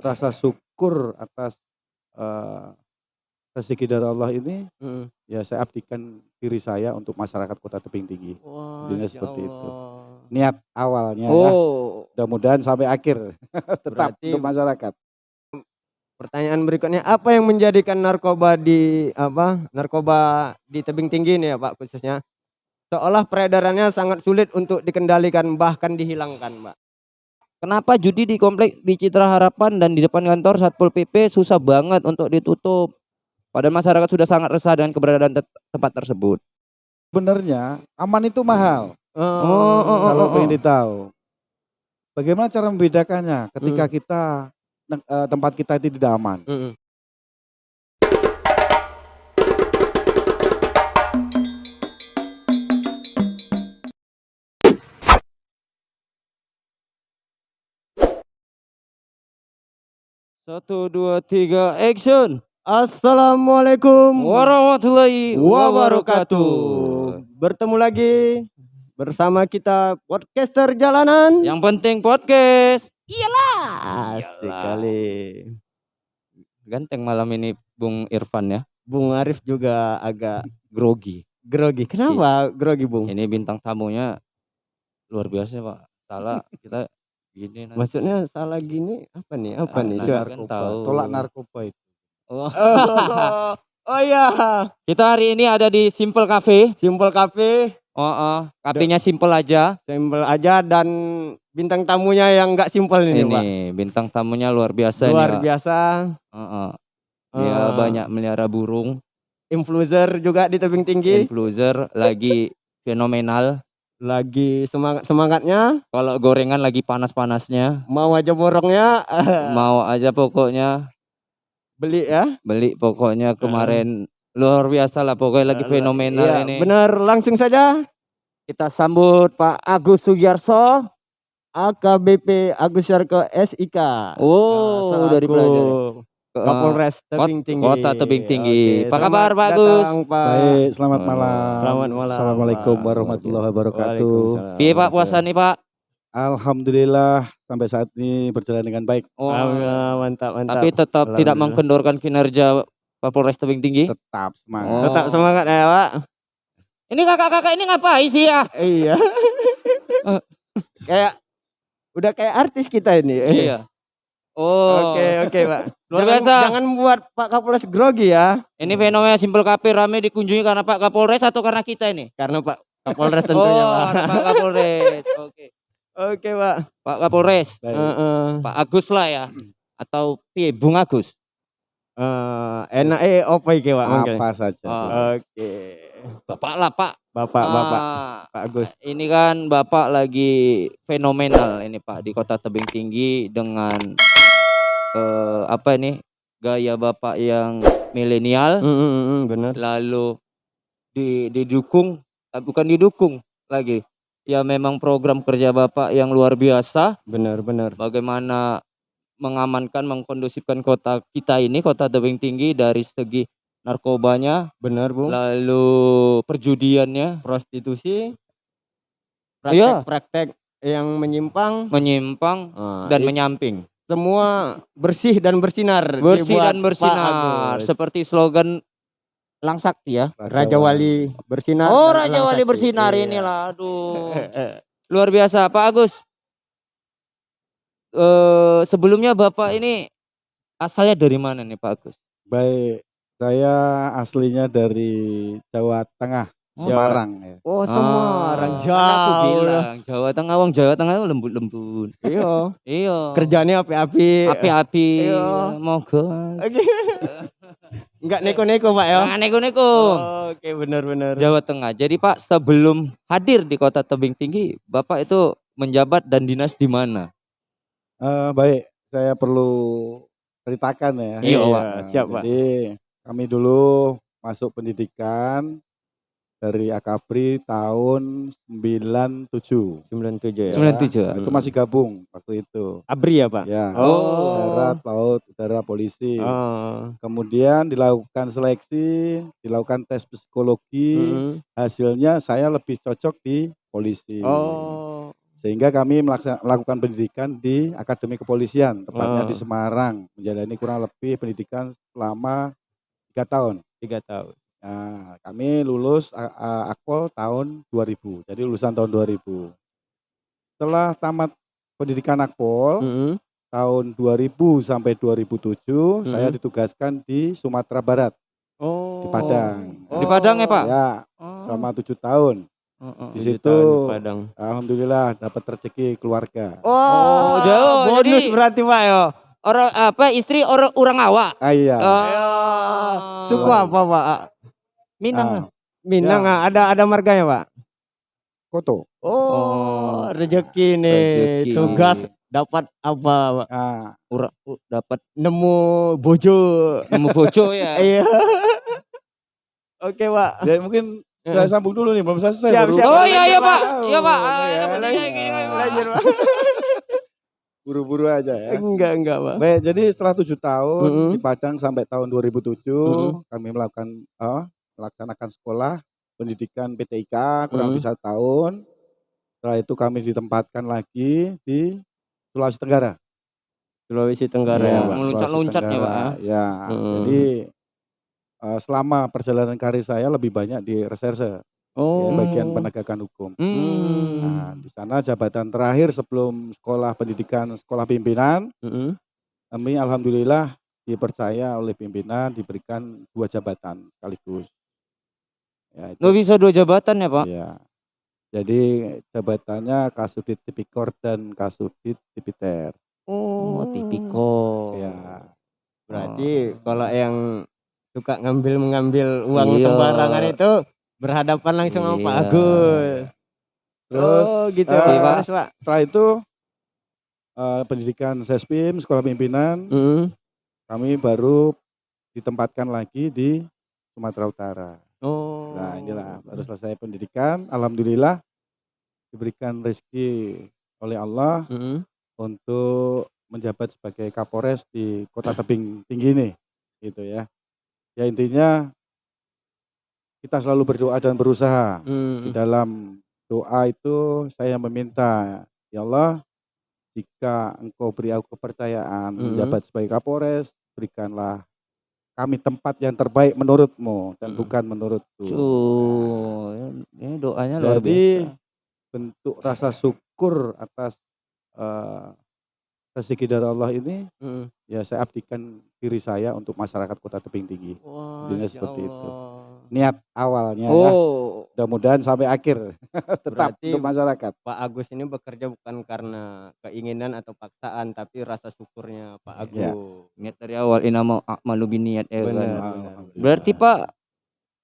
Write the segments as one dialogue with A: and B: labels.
A: rasa syukur atas, eee, rezeki dari Allah ini,
B: Mhm.
A: ya saya abdikan diri saya untuk masyarakat Kota Tebing Tinggi.
B: Wah,
A: Intinya seperti itu.
B: Allah.
A: Niat awalnya ya,
B: Oh,
A: mudah-mudahan sampai akhir tetap
B: Berarti-
A: untuk masyarakat.
B: pertanyaan berikutnya apa yang menjadikan narkoba di apa, narkoba di tebing tinggi ini ya Pak khususnya, seolah peredarannya sangat sulit untuk dikendalikan bahkan dihilangkan, Mbak?
C: Kenapa judi di komplek di Citra Harapan dan di depan kantor Satpol PP susah banget untuk ditutup? Padahal masyarakat sudah sangat resah dengan keberadaan tet- tempat tersebut.
A: Sebenarnya aman itu mahal.
B: Oh,
C: oh, oh,
A: Kalau
C: oh.
A: pengen tahu. Bagaimana cara membedakannya ketika
B: Hmm.
A: kita eh, tempat kita itu tidak aman?
B: Mhm.
C: Satu, dua, tiga, action!
B: Assalamualaikum
C: Warahmatullahi
B: wabarakatuh. Bertemu lagi bersama kita podcaster jalanan.
C: Yang penting podcast.
B: Asik
C: Iyalah.
B: kali.
C: Ganteng malam ini Bung Irfan ya.
B: Bung Arif juga agak
C: Grogi.
B: grogi. Kenapa grogi, Bung?
C: Ini bintang tamunya luar biasa Pak. Salah kita gini nanti.
B: Maksudnya salah gini apa nih? Apa
C: Ah,
B: nih?
C: nah,
B: Coba.
C: kan
A: Narkoba,
C: tahu.
A: tolak narkoba itu.
C: Oh.
B: Oh, oh iya,
C: Kita hari ini ada di Simple Cafe.
B: Simple Cafe,
C: Oh, oh. Cafe-nya simple aja.
B: simple aja dan bintang tamunya yang enggak simple ini,
C: Ini
B: Pak.
C: bintang tamunya luar biasa
B: Luar
C: nih. Pak.
B: biasa.
C: Oh, oh. Dia
B: Eh,
C: banyak melihara burung.
B: influencer juga di tebing tinggi.
C: Influencer lagi fenomenal.
B: Lagi semangat-semangatnya,
C: Kalau gorengan lagi panas-panasnya.
B: mau aja borongnya
C: Mau aja pokoknya
B: beli ya.
C: beli pokoknya kemarin luar biasa lah pokoknya lagi fenomenal
B: Iya,
C: ini.
B: Benar, langsung saja
C: Kita sambut Pak Agus Sugiarso.
B: AKBP Agus Yarko SIK.
C: Oh,
B: Nah,
C: udah
B: selaku
C: dipelajari.
B: Kapolres Tebing Tinggi.
C: Kota Tebing Tinggi. Apa
B: selamat
C: kabar, Pak
B: Pak.
A: Baik, selamat malam.
B: Selamat malam,
A: Assalamualaikum warahmatullahi wabarakatuh.
C: Piye Pak puasa nih Pak?
A: Alhamdulillah sampai saat ini berjalan dengan baik.
C: Oh,
B: mantap, mantap.
C: tapi tetap tidak mengkendorkan kinerja Kapolres Tebing Tinggi.
A: Tetap semangat.
C: Oh.
B: Tetap semangat ya, Pak.
C: Ini kakak-kakak ini ngapain sih ya?
B: Iya. kayak udah kayak artis kita ini.
C: Iya. Oh.
B: Oke, oke, Pak.
C: Luar
B: Jangan-
C: biasa.
B: Jangan membuat Pak Kapolres grogi ya.
C: Ini fenomena Simple Cafe rame dikunjungi karena Pak Kapolres atau karena kita ini?
B: Karena Pak Kapolres tentunya,
C: oh,
B: Pak.
C: Pak Kapolres. Oke.
B: Oke, Pak.
C: Pak Kapolres,
A: Baik.
B: Heeh.
C: Pak Agus lah ya. Atau piye Bung Agus?
B: Eh, enak eh apa iki, Pak?
A: Apa saja.
C: Oh.
B: Oke.
C: Bapak lah Pak.
B: Bapak, Bapak,
C: Ah,
B: Pak Agus.
C: Ini kan Bapak lagi fenomenal ini Pak di Kota Tebing Tinggi dengan eh, apa ini gaya Bapak yang milenial
B: Mm, mm, mm, benar.
C: lalu di, didukung eh, bukan didukung lagi ya memang program kerja Bapak yang luar biasa
B: Benar, benar.
C: bagaimana mengamankan mengkondusifkan kota kita ini Kota Tebing Tinggi dari segi narkobanya
B: Benar, Bung.
C: lalu perjudiannya
B: Prostitusi.
C: Iya.
B: Praktek-praktek yang menyimpang
C: menyimpang
B: Ah,
C: dan
B: i-
C: menyamping
B: semua bersih dan bersinar.
C: bersih dan bersinar seperti slogan Langsakti ya
B: Raja Wali bersinar.
C: oh Raja Wali bersinar
B: Iya.
C: inilah aduh
B: Eh, eh.
C: luar biasa Pak Agus eh sebelumnya Bapak ini asalnya dari mana nih Pak Agus
A: Baik, saya aslinya dari Jawa Tengah. Semarang ya.
B: Oh, Semarang
C: Ah, kan aku
B: jauh.
C: bilang Jawa Tengah wong Jawa Tengah itu lembut-lembut
B: Iya.
C: iya
B: Kerjanya api-api.
C: api-api
B: Iya.
C: moga
B: Oke. Enggak neko-neko, Pak ya.
C: Jangan neko-neko
B: Oke, benar-benar.
C: Jawa Tengah. Jadi Pak sebelum hadir di Kota Tebing Tinggi, Bapak itu menjabat dan dinas di mana?
A: Eh, baik, saya perlu ceritakan ya.
C: Iya, Pak.
A: Nah,
B: siap, Pak.
A: Jadi kami dulu masuk pendidikan dari Akabri tahun 97.
B: 97 ya.
C: 97.
A: Nah, itu masih gabung waktu itu.
B: Abri ya, Pak?
A: Ya,
B: Oh.
A: darat, laut, udara, polisi.
B: Oh.
A: Kemudian dilakukan seleksi, dilakukan tes psikologi.
B: Mm-mm.
A: Hasilnya saya lebih cocok di polisi.
B: Oh.
A: Sehingga kami melakukan pendidikan di Akademi Kepolisian, tepatnya di
B: Oh.
A: Semarang, menjalani kurang lebih pendidikan selama tiga tahun.
B: Tiga tahun.
A: Nah, kami lulus a- akpol tahun 2000, jadi lulusan tahun 2000. Setelah tamat pendidikan akpol
B: Mm-mm.
A: tahun 2000 sampai 2007, saya
B: Mm-mm.
A: ditugaskan di Sumatera Barat,
B: Oh.
A: di Padang.
C: Di Padang ya, Pak?
A: Ya,
C: Oh.
A: selama tujuh tahun.
C: Heeh.
A: Di
B: Tujuh
A: situ
B: di Padang.
A: alhamdulillah dapat rezeki keluarga.
B: Oh,
C: jauh,
B: bonus
C: jadi-
B: berarti Pak ya.
C: Orang apa istri orang orang awak.
A: Ah iya.
C: Oh.
B: Suku apa Pak?
C: Minang.
A: Ah.
B: Minang
A: Ya.
B: ah. ada ada marganya Pak.
A: Koto.
B: Oh,
C: Oh.
B: rezeki nih. Tugas dapat apa Pak?
A: Ah,
C: Ura, dapat
B: Nemu bojo.
C: nemu bojo ya.
B: Iya. Oke Pak.
A: ya mungkin saya sambung dulu nih, belum selesai.
B: Siap,
A: baru-
B: siap.
C: Oh iya iya Pak. Iya Pak.
A: ya.
C: Ah, pentingnya gini Pak.
B: Lanjut Pak.
A: Buru-buru aja ya.
B: Enggak enggak Pak.
A: Baik, jadi setelah tujuh tahun
B: Mm-mm.
A: di Padang sampai tahun 2007
B: Mm-mm.
A: kami melakukan eh, melaksanakan sekolah pendidikan PTIK kurang lebih satu tahun. Setelah itu kami ditempatkan lagi di Sulawesi Tenggara.
B: Sulawesi Tenggara
A: Iya,
B: ya Pak.
C: Meluncat-luncat ya, Pak,
A: Tenggara. Ya,
B: Mm.
A: jadi eh, selama perjalanan karir saya lebih banyak di reserse,
B: Oh.
A: ya, bagian penegakan hukum.
C: Hmm.
A: Nah, di sana jabatan terakhir sebelum sekolah pendidikan sekolah pimpinan
B: Mm-mm.
A: kami alhamdulillah dipercaya oleh pimpinan diberikan dua jabatan sekaligus. Ya, itu,
C: Nggak bisa dua jabatan ya Pak?
A: ya. Jadi jabatannya Kasudit Tipikor dan Kasudit Tipiter.
C: Oh, tipikor.
A: Ya.
B: Berarti kalau yang suka ngambil mengambil uang
C: Iya.
B: sembarangan itu berhadapan langsung sama Pak
C: Iya.
B: Agus.
A: Terus
B: oh, gitu
A: eh,
B: Pak.
C: Pak.
B: Terus, Pak.
A: setelah itu eh, pendidikan Sespim, sekolah pimpinan,
B: Mm.
A: kami baru ditempatkan lagi di Sumatera Utara.
B: Oh.
A: Nah inilah baru selesai pendidikan, alhamdulillah diberikan rezeki oleh Allah
B: Mm-mm.
A: untuk menjabat sebagai Kapolres di Kota Tebing Tinggi ini, gitu ya. Ya intinya kita selalu berdoa dan berusaha. Di
B: Mm.
A: dalam doa itu saya meminta, ya Allah, jika Engkau beri aku kepercayaan
B: Mhm.
A: menjabat sebagai Kapolres, berikanlah kami tempat yang terbaik menurutmu dan
B: Mhm.
A: bukan menurutku.
C: Ini doanya luar
A: Jadi
C: biasa.
A: bentuk rasa syukur atas eh, rezeki dari Allah ini
B: Mm.
A: ya saya abdikan diri saya untuk masyarakat Kota Tebing Tinggi.
B: Wah,
A: Intinya seperti itu.
B: Allah.
A: Niat awalnya ya,
B: Oh,
A: mudah-mudahan sampai akhir tetap
B: Berarti-
A: untuk masyarakat.
B: Pak Agus ini bekerja bukan karena keinginan atau paksaan, tapi rasa syukurnya Pak Agus.
A: Ya.
C: Niat dari awal inama a'malu biniat ya kan.
B: Benar.
A: Alhamdulillah.
C: Berarti Pak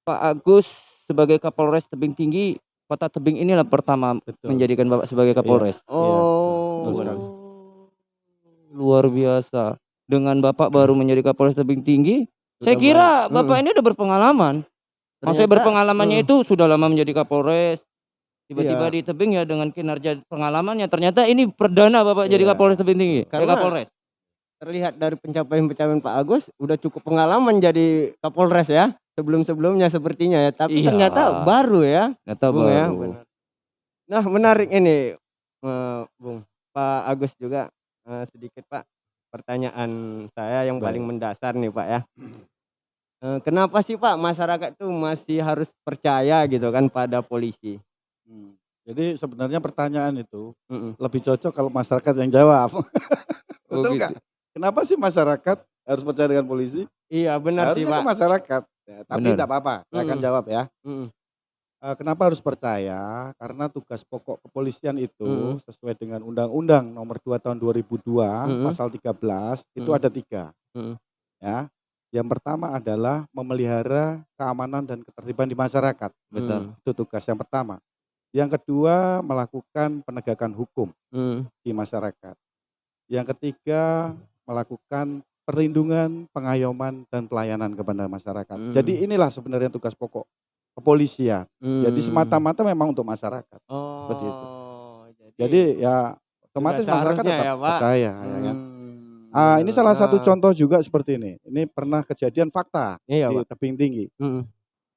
C: Pak Agus sebagai Kapolres Tebing Tinggi Kota Tebing inilah pertama
A: Betul.
C: menjadikan Bapak sebagai Kapolres.
B: Oh,
A: betul sekali.
C: Luar biasa. Dengan Bapak baru menjadi Kapolres Tebing Tinggi, saya
B: Sudah
C: kira
B: banyak.
C: Bapak ini udah berpengalaman. Maksudnya
B: Ternyata-
C: berpengalamannya
B: Mm.
C: itu sudah lama menjadi Kapolres. Tiba-tiba
B: Iya.
C: di tebing ya dengan kinerja pengalamannya ternyata ini perdana Bapak jadi
A: Iya.
C: Kapolres Tebing Tinggi. Eh,
B: Karena-
C: Kapolres.
B: terlihat dari pencapaian-pencapaian Pak Agus udah cukup pengalaman jadi Kapolres ya sebelum-sebelumnya sepertinya ya tapi
C: Iya.
B: ternyata baru ya
C: Ternyata
B: Bung ya
C: baru.
B: benar. nah menarik ini eh, Bung Pak Agus juga eh, sedikit Pak pertanyaan saya yang
A: Baik.
B: paling mendasar nih Pak ya Eh, kenapa sih Pak masyarakat tuh masih harus percaya gitu kan pada polisi
A: Hmm. Jadi sebenarnya pertanyaan itu
B: Mm-mm.
A: lebih cocok kalau masyarakat yang jawab.
C: Oh,
A: Betul
C: gitu.
A: nggak? Kenapa sih masyarakat harus percaya dengan polisi?
B: iya benar sih
A: Harusnya
B: Pak
A: ke masyarakat. Ya, tapi tidak apa-apa, saya akan
B: Mm-mm.
A: jawab ya.
B: Mm-mm.
A: Eh, kenapa harus percaya? Karena tugas pokok kepolisian itu
B: Mm-mm.
A: sesuai dengan Undang-Undang Nomor 2 Tahun 2002
B: Mm-mm.
A: Pasal 13 itu ada tiga.
B: Mm-mm.
A: Ya, yang pertama adalah memelihara keamanan dan ketertiban di masyarakat.
C: Betul.
A: Itu tugas yang pertama. Yang kedua melakukan penegakan hukum
B: Mm.
A: di masyarakat. Yang ketiga melakukan perlindungan, pengayoman dan pelayanan kepada masyarakat.
B: Mm.
A: Jadi inilah sebenarnya tugas pokok kepolisian. Jadi
B: Mm.
A: semata-mata memang untuk masyarakat.
B: Oh,
A: seperti itu. Jadi ya otomatis masyarakat tetap
B: ya, Pak.
A: percaya ya kan.
B: Hmm,
A: Ah, ini salah satu contoh juga seperti ini. Ini pernah kejadian fakta
B: Iya,
A: di
B: Pak.
A: tebing tinggi.
B: Mm,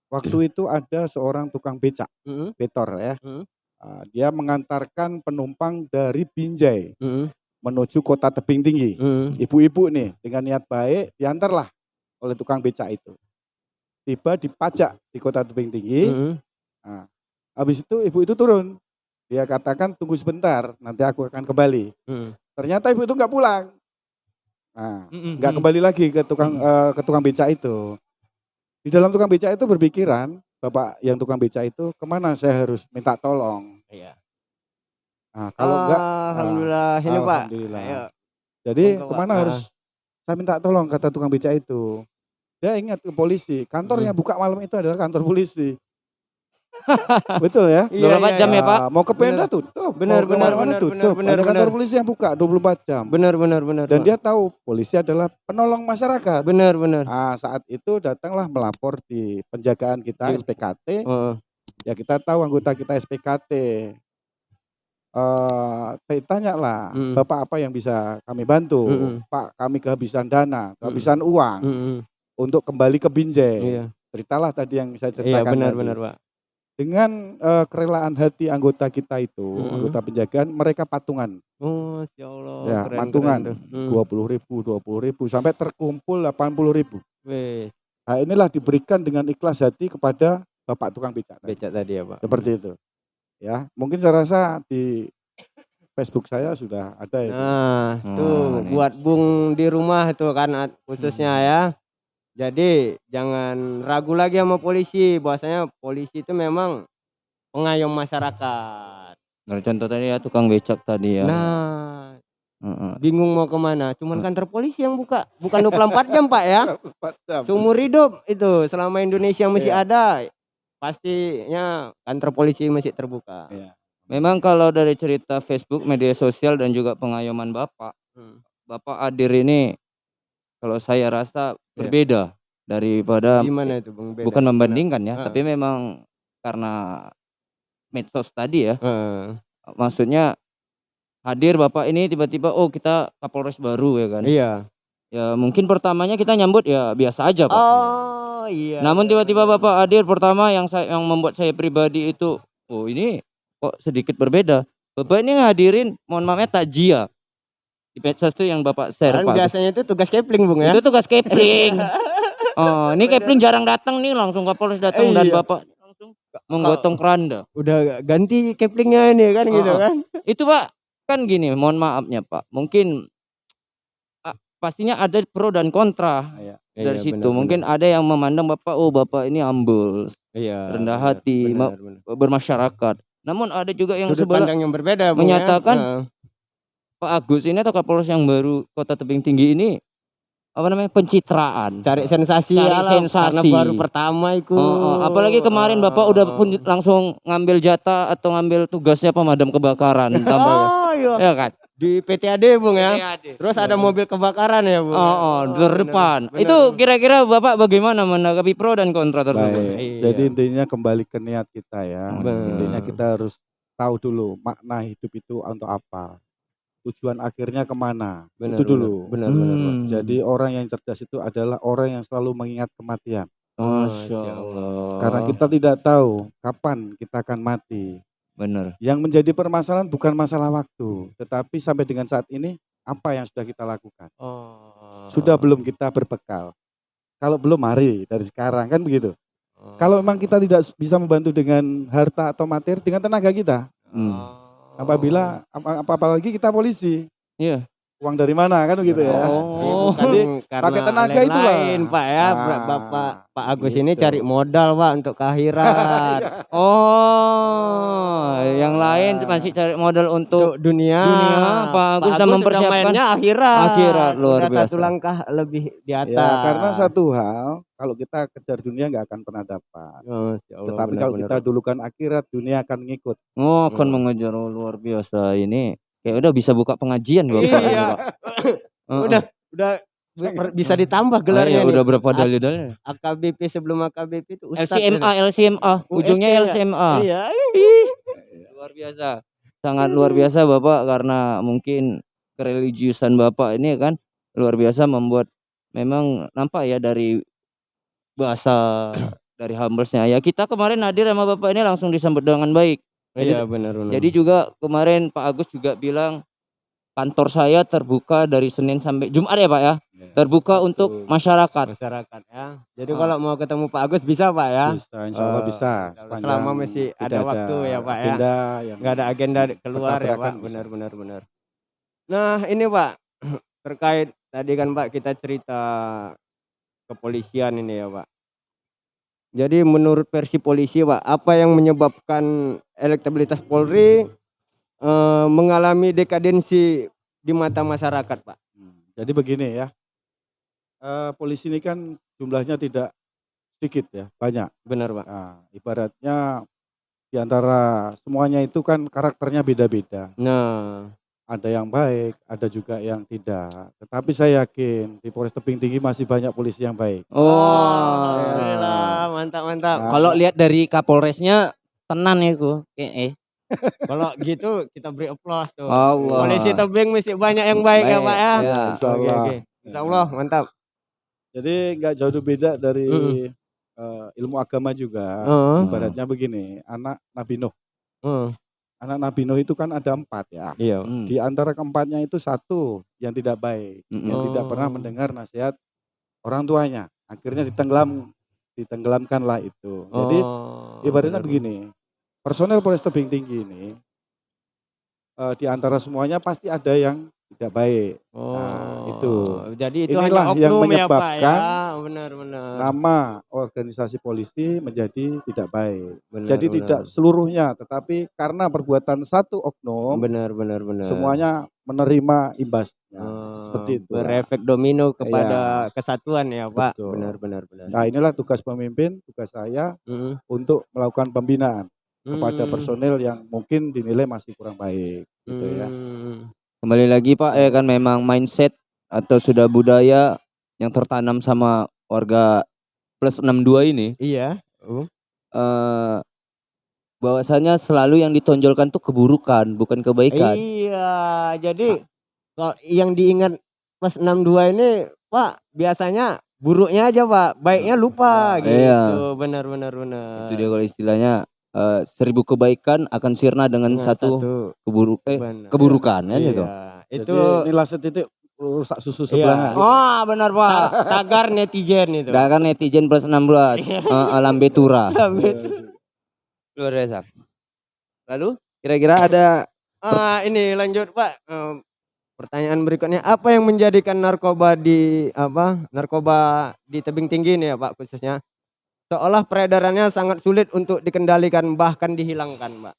A: Waktu itu ada seorang tukang becak,
B: mm,
A: betor ya.
B: Mm.
A: Ah, dia mengantarkan penumpang dari Binjai
B: Mm,
A: menuju kota tebing tinggi.
B: mm,
A: Ibu-ibu nih dengan niat baik diantarlah oleh tukang becak itu. Tiba dipajak di kota tebing tinggi.
B: mm.
A: Habis itu ibu itu turun. Dia katakan tunggu sebentar, nanti aku akan kembali.
B: Mm.
A: Ternyata ibu itu nggak pulang. Nah, nggak kembali lagi ke tukang eh, ke tukang becak itu. Di dalam tukang becak itu berpikiran, bapak yang tukang becak itu ke mana saya harus minta tolong.
B: Iya.
A: Nah, kalau enggak,
B: Alhamdulillah ini Pak.
A: alhamdulillah.
B: Ayo.
A: Jadi
B: Pak.
A: ke mana
B: Ah.
A: harus saya minta tolong kata tukang becak itu. Dia ingat ke polisi, kantor
B: Hmm.
A: yang buka malam itu adalah kantor polisi. Betul ya?
B: Iya,
C: 24
B: iya,
C: jam ya,
B: iya.
C: Pak?
A: Ah, Mau ke Pemda tutup,
B: Benar, benar, benar,
A: tutup.
B: benar,
A: Ada kantor
B: benar.
A: polisi yang buka 24 jam.
B: Benar benar benar.
A: Dan
B: Pak.
A: dia tahu polisi adalah penolong masyarakat.
B: benar benar.
A: Ah, saat itu datanglah melapor di penjagaan kita
B: Di-
A: SPKT.
B: Oh,
A: Ya kita tahu anggota kita SPKT. Eh, tanya lah,
B: Mm.
A: Bapak apa yang bisa kami bantu?
B: Mm-mm.
A: Pak, kami kehabisan dana, kehabisan uang
B: mm, mm.
A: Untuk kembali ke Binjai.
B: Iya.
A: Ceritalah tadi yang saya
B: Iya
A: ceritakan
B: benar
A: tadi.
B: benar Pak.
A: Dengan eh, kerelaan hati anggota kita itu,
B: Mm-mm.
A: anggota penjagaan, mereka patungan
B: Oh, Masya Allah.
A: Ya,
B: keren,
A: patungan.
B: Hmm.
A: dua puluh ribu, dua puluh ribu, sampai terkumpul 80 ribu.
B: Wih,
A: Nah, inilah diberikan dengan ikhlas hati kepada Bapak tukang becak. tadi.
B: becak tadi ya Pak.
A: Seperti itu. Ya, mungkin saya rasa di Facebook saya sudah ada itu.
B: Nah,
C: Oh,
B: tuh
C: ini.
B: buat Bung di rumah itu kan khususnya
A: Hmm.
B: ya. Jadi jangan ragu lagi sama polisi. Bahwasanya polisi itu memang pengayom masyarakat.
C: Nah, contoh tadi ya tukang becak tadi ya.
B: Nah,
C: Heeh.
B: bingung mau ke mana?
C: Cuman
B: kantor polisi yang buka, bukan 24 jam Pak ya.
A: 24 jam.
B: Seumur hidup itu selama Indonesia masih
A: Iya.
B: ada, pastinya kantor polisi masih terbuka.
A: Iya.
C: Memang kalau dari cerita Facebook, media sosial dan juga pengayoman Bapak,
B: Hmm.
C: Bapak Adir ini kalau saya rasa Berbeda daripada
B: Gimana itu Bung? Beda?
C: bukan membandingkan ya,
B: Heeh.
C: tapi memang karena medsos tadi ya.
B: Heeh.
C: Maksudnya hadir Bapak ini tiba-tiba oh kita Kapolres baru ya kan.
B: Iya.
C: Ya mungkin pertamanya kita nyambut ya biasa aja, Pak.
B: Oh iya.
C: Namun tiba-tiba. Bapak hadir pertama yang saya yang membuat saya pribadi itu oh ini kok sedikit berbeda. Bapak ini ngadirin mohon maafnya takjiah. Di medsos itu yang Bapak share
B: Kan
C: Pak.
B: biasanya itu tugas kepling Bung ya.
C: Itu tugas Kepling. oh, ini Kepling jarang datang nih langsung Kapolres datang dan
B: Iya.
C: Bapak langsung menggotong keranda.
B: Udah ganti keplingnya ini kan gitu kan.
C: Itu Pak kan gini, mohon maafnya Pak. Mungkin ah, pastinya ada pro dan kontra
A: Iya.
C: dari
B: Iya,
C: situ.
B: benar,
C: Mungkin ada yang memandang Bapak oh Bapak ini humble,
B: benar. iya,
C: rendah
B: benar,
C: hati,
B: benar, benar.
C: bermasyarakat. Namun ada juga yang
B: Sudut
C: sebelah
B: pandang yang berbeda Bung,
C: menyatakan
B: ya. Heeh.
C: Pak Agus ini atau Kapolres yang baru Kota Tebing Tinggi ini apa namanya pencitraan.
B: cari sensasi
C: Cari
B: ya lah,
C: sensasi.
B: karena baru pertama itu.
C: Oh, oh, apalagi kemarin Bapak udah pun langsung ngambil jatah atau ngambil tugasnya pemadam kebakaran tambah ya.
B: Oh iya.
C: Ya kan?
B: Di PTAD Bung ya.
C: PAD.
B: Terus ada mobil kebakaran ya Bung.
C: Oh,
B: ya?
C: oh, di
B: benar,
C: depan.
B: benar.
C: Itu kira-kira Bapak bagaimana menanggapi pro dan kontra tersebut?
A: Baik.
B: Iya.
A: Jadi intinya kembali ke niat kita ya.
C: Benar.
A: Intinya kita harus tahu dulu makna hidup itu untuk apa. Tujuan akhirnya ke mana.
B: Benar,
A: itu dulu.
B: Benar benar. benar.
C: Hmm.
A: Jadi orang yang cerdas itu adalah orang yang selalu mengingat kematian.
C: Masya Allah.
A: Karena kita tidak tahu kapan kita akan mati.
C: benar.
A: Yang menjadi permasalahan bukan masalah waktu, tetapi sampai dengan saat ini apa yang sudah kita lakukan?
B: Oh.
A: Sudah belum kita berbekal? Kalau belum mari dari sekarang kan begitu.
B: Oh.
A: Kalau memang kita tidak bisa membantu dengan harta atau materi, dengan tenaga kita.
C: Hmm.
A: Apabila apa, apa- apalagi kita polisi,
C: Iya.
A: Uang dari mana kan begitu ya?
C: Oh.
A: Jadi,
B: karena
A: pakai tenaga
B: lain-lain,
A: itulah.
B: Pak ya.
A: Ah,
B: Bapak Pak Agus ini
A: gitu.
B: cari modal Pak untuk ke akhirat.
C: Oh, yang lain
A: Nah.
C: masih cari modal untuk
B: untuk dunia.
C: dunia, Pak Agus sudah
B: udah
C: mempersiapkan
B: akhirat.
C: akhirat, luar
B: Udah satu
C: biasa.
B: langkah lebih di atas.
A: Ya, karena satu hal, kalau kita kejar dunia nggak akan pernah dapat.
B: Oh, Allah,
A: Tetapi kalau
B: benar-benar.
A: kita dulukan akhirat, dunia akan mengikut.
C: oh, akan
B: Hmm.
C: mengejar oh, luar biasa ini. Kayak udah bisa buka pengajian Bapak ini,
B: Iya.
C: Heeh.
B: udah udah bisa ditambah
C: Ah,
B: gelarnya
C: iya,
B: nih.
C: udah berapa dalil-dalilnya?
B: AKBP sebelum AKBP itu Ustadz
C: LCMA, LCMA,
B: Oh,
C: ujungnya
B: ya?
C: LCMA.
B: gitu. Iya.
C: Luar biasa. Sangat luar biasa Bapak karena mungkin kereligiusan Bapak ini kan luar biasa membuat memang nampak ya dari bahasa dari humblesnya ya kita kemarin hadir sama Bapak ini langsung disambut dengan baik Jadi-
B: Iya benar benar.
C: Jadi juga kemarin Pak Agus juga bilang kantor saya terbuka dari Senin sampai Jumat ya Pak ya.
A: Ya,
C: Terbuka
A: betul.
C: untuk masyarakat.
B: masyarakat ya. Jadi
C: Ah.
B: kalau mau ketemu Pak Agus bisa Pak ya.
A: Bisa, insya Allah
B: Eh,
A: bisa.
B: Selama masih
A: tidak
B: ada waktu ya, Pak, ya.
A: agenda
B: nggak ada agenda keluar ya Pak.
A: bisa.
B: Benar benar benar. Nah ini Pak terkait tadi kan Pak kita cerita kepolisian ini ya Pak. Jadi menurut versi polisi Pak, apa yang menyebabkan elektabilitas Polri eh, mengalami dekadensi di mata masyarakat Pak?
A: Hmm, Jadi begini ya, eh, polisi ini kan jumlahnya tidak sedikit ya, banyak.
B: Benar Pak.
A: Nah, ibaratnya di antara semuanya itu kan karakternya beda-beda.
B: Nah,
A: Ada yang baik, ada juga yang tidak. Tetapi saya yakin di Polres Tebing Tinggi masih banyak polisi yang baik.
C: Oh.
B: alhamdulillah mantap mantap.
A: Nah,
C: Kalau lihat dari Kapolresnya tenan ya ku. Eh, eh.
B: Kalau gitu kita beri applause tuh.
C: Allah.
B: Polisi tebing mesti banyak yang baik, ya
C: Baik,
B: Pak ya.
C: ya.
A: Insya Allah.
B: oke. Insya Allah mantap.
A: Jadi nggak jauh beda dari
B: Mm-mm.
A: eh, ilmu agama juga.
B: Heeh.
A: Ibaratnya begini, anak Nabi Nuh.
B: heeh.
A: Anak Nabi Nuh itu kan ada empat ya.
B: Iya.
C: Hmm.
A: Di antara keempatnya itu satu yang tidak baik,
C: Mm-mm.
A: yang tidak pernah
B: Oh.
A: mendengar nasihat orang tuanya. Akhirnya ditenggelam, ditenggelamkanlah itu. Jadi
B: Oh,
A: ibaratnya
B: benar,
A: begini, personel Polres Tebing Tinggi ini eh, di antara semuanya pasti ada yang tidak baik.
B: Oh,
A: itu.
B: Jadi itu
A: Inilah
B: hanya
A: yang
B: ya Pak
A: menyebabkan
B: ya. Benar benar.
A: Nama organisasi polisi menjadi tidak baik.
B: benar,
A: Jadi
B: benar.
A: tidak seluruhnya, tetapi karena perbuatan satu oknum,
B: benar benar benar.
A: semuanya menerima imbasnya.
B: Oh,
A: seperti itu.
B: Berefek domino kepada kesatuan ya Pak.
A: Betul.
B: Benar benar benar.
A: Nah inilah tugas pemimpin, tugas saya
B: Mm,
A: untuk melakukan pembinaan kepada
B: mm,
A: personel yang mungkin dinilai masih kurang baik, gitu ya.
B: mm.
C: Kembali lagi Pak ya kan memang mindset atau sudah budaya yang tertanam sama warga plus 62 ini
B: Iya. Oh.
C: eh bahwasanya selalu yang ditonjolkan tuh keburukan bukan kebaikan.
B: Iya, jadi kalau yang diingat plus 62 ini Pak biasanya buruknya aja Pak, baiknya lupa
A: Nah,
B: gitu.
C: iya.
B: Benar benar benar.
C: Itu dia kalau istilahnya eh, seribu kebaikan akan sirna dengan
B: Dengan
C: satu, keburuk eh,
B: benar.
C: keburukan kan
B: Iya,
C: itu.
B: Itu
A: Jadi inilah setitik rusak susu sebelanga.
C: Oh, benar Pak.
B: ta- tagar netizen itu.
C: Kan netizen plus 16
B: Iya.
C: eh, alam betura.
A: Iya,
C: Luar biasa. Lalu kira-kira ada
B: Ah, ini lanjut Pak. Pertanyaan berikutnya apa yang menjadikan narkoba di apa narkoba di tebing tinggi ini ya Pak khususnya seolah peredarannya sangat sulit untuk dikendalikan bahkan dihilangkan Pak.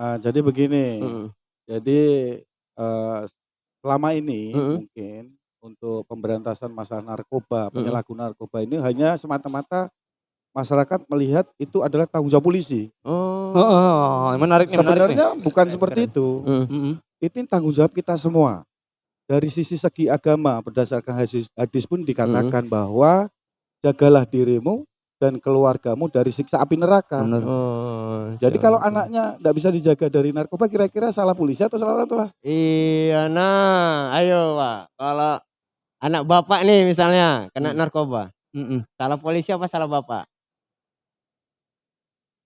A: Ah, jadi begini, jadi eh, selama ini mungkin untuk pemberantasan masalah narkoba,
B: Mm-mm.
A: penyalahgunaan narkoba ini hanya semata-mata masyarakat melihat itu adalah tanggung jawab polisi.
B: Oh.
C: Oh, menarik nih, menarik nih.
A: Sebenarnya bukan
B: Keren,
A: seperti itu.
B: Mm.
C: Mm-mm.
A: Itu tanggung jawab kita semua. Dari sisi segi agama berdasarkan hadis, hadis pun dikatakan bahwa jagalah dirimu dan keluargamu dari siksa api neraka.
C: Benar.
B: Oh,
A: Jadi kalau anaknya tidak bisa dijaga dari narkoba, kira-kira salah polisi atau salah orang tua?
B: Iya, nah, ayo Pak. Kalau anak bapak nih misalnya kena
A: Hmm.
B: narkoba,
C: Mm-mm.
B: salah polisi apa salah bapak?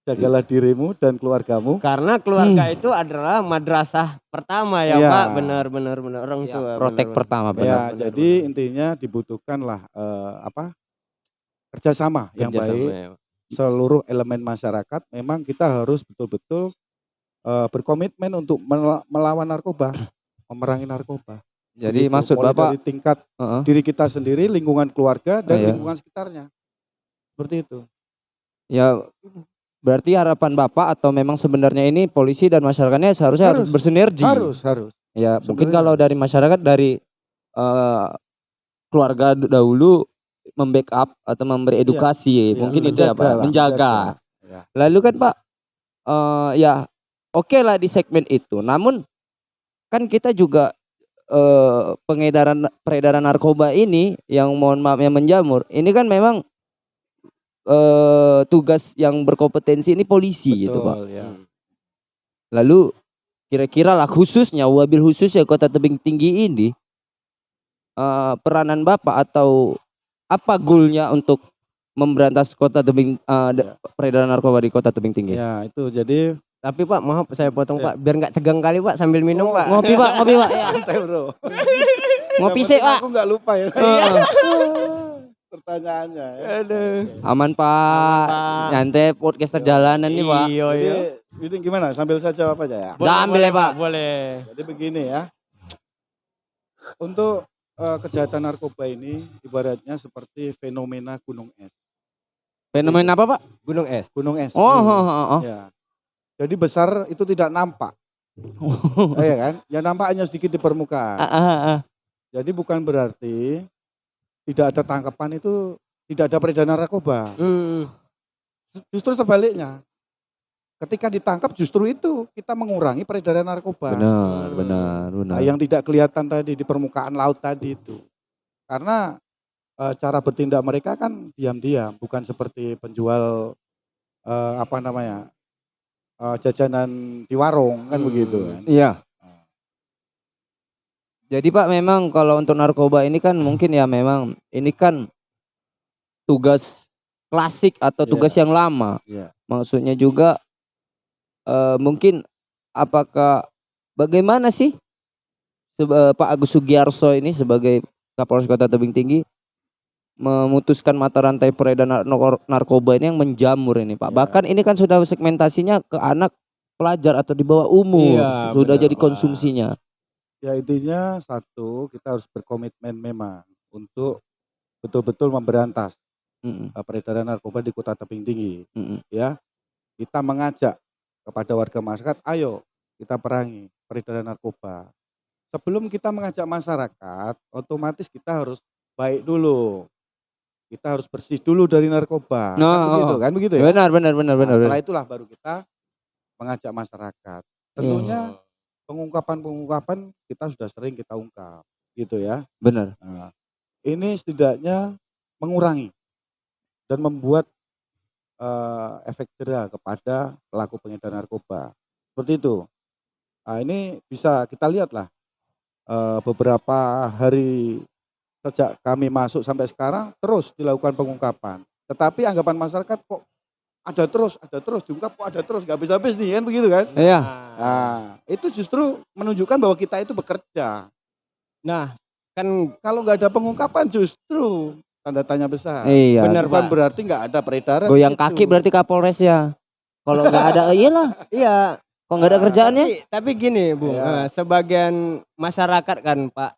A: Jagalah dirimu dan keluargamu.
B: Karena keluarga itu adalah madrasah pertama ya
A: Iya.
B: Pak. Benar benar benar orang
C: Ya,
B: tua.
C: protek
B: benar,
C: pertama
B: benar.
C: benar.
A: ya,
B: benar,
A: jadi
B: benar.
A: intinya dibutuhkanlah eh, apa kerjasama yang
B: Kerjasama
A: baik
B: ya,
A: seluruh elemen masyarakat. Memang kita harus betul-betul eh, berkomitmen untuk mel- melawan narkoba, memerangi narkoba.
C: Jadi
A: Begitu.
C: maksud
A: Mulai
C: Bapak
A: dari tingkat
C: Heeh.
A: diri kita sendiri, lingkungan keluarga dan
C: Iya.
A: lingkungan sekitarnya. Seperti itu.
C: ya berarti harapan Bapak atau memang sebenarnya ini polisi dan masyarakatnya seharusnya harus,
A: Harus.
C: bersinergi.
A: Harus, harus.
C: Ya, mungkin
A: Sebenarnya
C: kalau dari masyarakat dari eh, keluarga dahulu membackup atau memberi edukasi,
A: Iya,
C: mungkin itu ya
A: menjaga
C: Pak,
A: lah,
C: menjaga.
A: Ya.
C: Lalu kan Pak, eh, ya oke lah di segmen itu. Namun kan kita juga eh, pengedaran peredaran narkoba ini yang mohon maaf yang menjamur, ini kan memang eh, tugas yang berkompetensi ini polisi gitu Pak.
A: Betul, ya.
B: Hmm.
C: Lalu kira-kira lah khususnya wabil khusus ya kota tebing tinggi ini eh, peranan bapak atau apa goalnya untuk memberantas kota tebing eh, da- peredaran narkoba di kota tebing tinggi?
A: Ya, itu jadi
B: Tapi Pak, maaf saya potong
A: Ya.
B: Pak, biar nggak tegang kali Pak sambil minum
A: Oh,
B: Pak.
C: Ngopi pak, ngopi pak. Ya.
A: Santai bro.
C: Ngopi sih pak.
A: Aku nggak lupa ya
C: Heeh.
A: pertanyaannya. Ya.
B: Aduh.
C: Aman pak.
B: Pak.
C: Nyantai podcast perjalanan nih pak.
B: Iya,
A: Jadi,
B: iya.
A: ini gimana? Sambil saya jawab aja ya.
C: Boleh, Ambil ya, Pak.
B: Boleh.
A: Jadi begini ya. Untuk eh, kejahatan narkoba ini ibaratnya seperti fenomena gunung es.
C: Fenomena apa pak?
B: Gunung es.
A: Gunung es.
C: Oh, oh, oh, oh.
A: Ya. Jadi besar itu tidak nampak, ya kan? Yang nampak hanya sedikit di permukaan.
C: Ah, ah, ah.
A: Jadi bukan berarti tidak ada tangkapan itu tidak ada peredaran narkoba.
B: Hmm.
A: Justru sebaliknya. Ketika ditangkap justru itu kita mengurangi peredaran narkoba.
C: Benar, benar, benar.
A: Nah, yang tidak kelihatan tadi di permukaan laut tadi itu. Karena eh, cara bertindak mereka kan diam-diam, bukan seperti penjual eh, apa namanya? eh, jajanan di warung kan
B: Hmm.
A: begitu kan.
C: Iya. Jadi Pak memang kalau untuk narkoba ini kan mungkin ya memang ini kan tugas klasik atau
A: Iya.
C: tugas yang lama.
A: Iya.
C: Maksudnya juga eh, mungkin apakah bagaimana sih seba- Pak Agus Sugiarso ini sebagai Kapolres Kota Tebing Tinggi memutuskan mata rantai peredaran nar- narkoba ini yang menjamur ini Pak.
A: Iya.
C: Bahkan ini kan sudah segmentasinya ke anak pelajar atau di bawah umur
B: Iya,
C: sudah
B: benar,
C: jadi
B: Pak.
A: Ya intinya satu kita harus berkomitmen memang untuk betul-betul memberantas
C: Mm-mm,
A: eh, peredaran narkoba di Kota Tebing Tinggi.
C: mm-mm.
A: ya kita mengajak kepada warga masyarakat ayo kita perangi peredaran narkoba sebelum kita mengajak masyarakat otomatis kita harus baik dulu kita harus bersih dulu dari narkoba
C: Nah,
A: kan begitu
C: oh.
A: kan begitu ya
C: Benar benar benar
A: Nah,
C: benar.
A: setelah
C: benar.
A: itulah baru kita mengajak masyarakat tentunya pengungkapan-pengungkapan kita sudah sering kita ungkap gitu ya
C: Benar.
A: Nah, ini setidaknya mengurangi dan membuat eh, efek jerah kepada pelaku pengedaran narkoba. Seperti itu. Nah, ini bisa kita lihatlah eh, beberapa hari sejak kami masuk sampai sekarang terus dilakukan pengungkapan. Tetapi anggapan masyarakat kok ada terus, ada terus diungkap kok ada terus, nggak habis-habis nih kan begitu kan?
C: Iya.
A: Nah, itu justru menunjukkan bahwa kita itu bekerja.
B: Nah, kan
A: Kalau nggak ada pengungkapan justru tanda tanya besar.
C: Iya.
B: Benar,
A: Bukan
B: Pak.
A: berarti nggak ada peredaran.
C: Goyang
A: gitu.
C: kaki berarti Kapolres ya. Kalau nggak ada iyalah.
B: iya,
C: Kok nggak ada
A: Ah,
C: kerjaannya?
B: tapi, tapi gini, Bung,
A: Iya.
B: eh, sebagian masyarakat kan, Pak.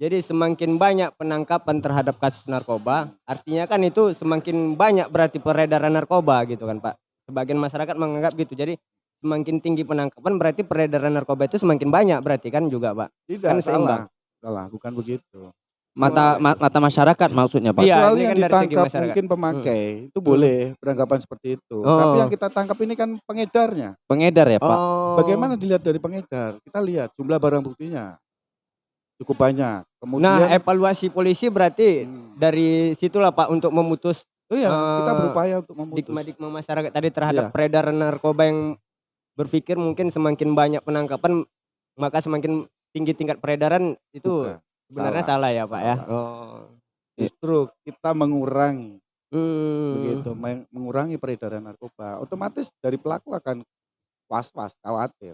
B: Jadi semakin banyak penangkapan terhadap kasus narkoba, artinya kan itu semakin banyak berarti peredaran narkoba gitu kan, Pak. Sebagian masyarakat menganggap gitu. Jadi semakin tinggi penangkapan berarti peredaran narkoba itu semakin banyak berarti kan juga, Pak.
A: Tidak
B: kan
A: salah.
B: seimbang.
A: Salah, bukan begitu.
C: Mata ma- mata masyarakat maksudnya Pak.
B: Iya, ini
A: yang
B: kan
A: ditangkap mungkin pemakai itu boleh beranggapan seperti itu.
B: Oh.
A: Tapi yang kita tangkap ini kan pengedarnya.
C: Pengedar ya Pak.
B: Oh.
A: Bagaimana dilihat dari pengedar? Kita lihat jumlah barang buktinya cukup banyak. Kemudian
B: Nah, evaluasi polisi berarti
A: Hmm.
B: dari situlah Pak untuk memutus
A: Oh iya, kita
B: eh,
A: berupaya untuk memutus.
B: stigma-stigma masyarakat tadi terhadap
A: Iya.
B: peredaran narkoba yang berpikir mungkin semakin banyak penangkapan maka semakin tinggi tingkat peredaran itu
A: Bukan.
B: sebenarnya
A: salah.
B: salah, ya Pak ya.
A: Salah.
B: Oh.
A: Justru kita mengurangi
B: Hmm.
A: begitu, meng- mengurangi peredaran narkoba. Otomatis dari pelaku akan was-was, khawatir.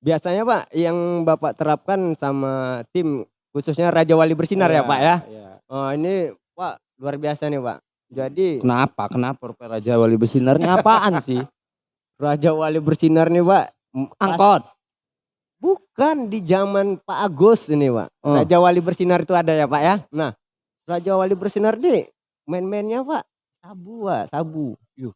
B: Biasanya Pak yang Bapak terapkan sama tim khususnya Raja Wali Bersinar ya
A: Iya,
B: Pak ya.
A: iya.
B: Oh, ini Pak luar biasa nih Pak. Jadi
C: Kenapa? Kenapa Rupiah Raja Wali Bersinarnya apaan sih?
B: Raja Wali Bersinar nih Pak.
C: Angkot.
B: Bukan di zaman Pak Agus ini Pak.
C: Oh.
B: Raja Wali Bersinar itu ada ya Pak ya. Nah, Raja Wali Bersinar nih main-mainnya Pak sabu Pak, sabu. Yuh.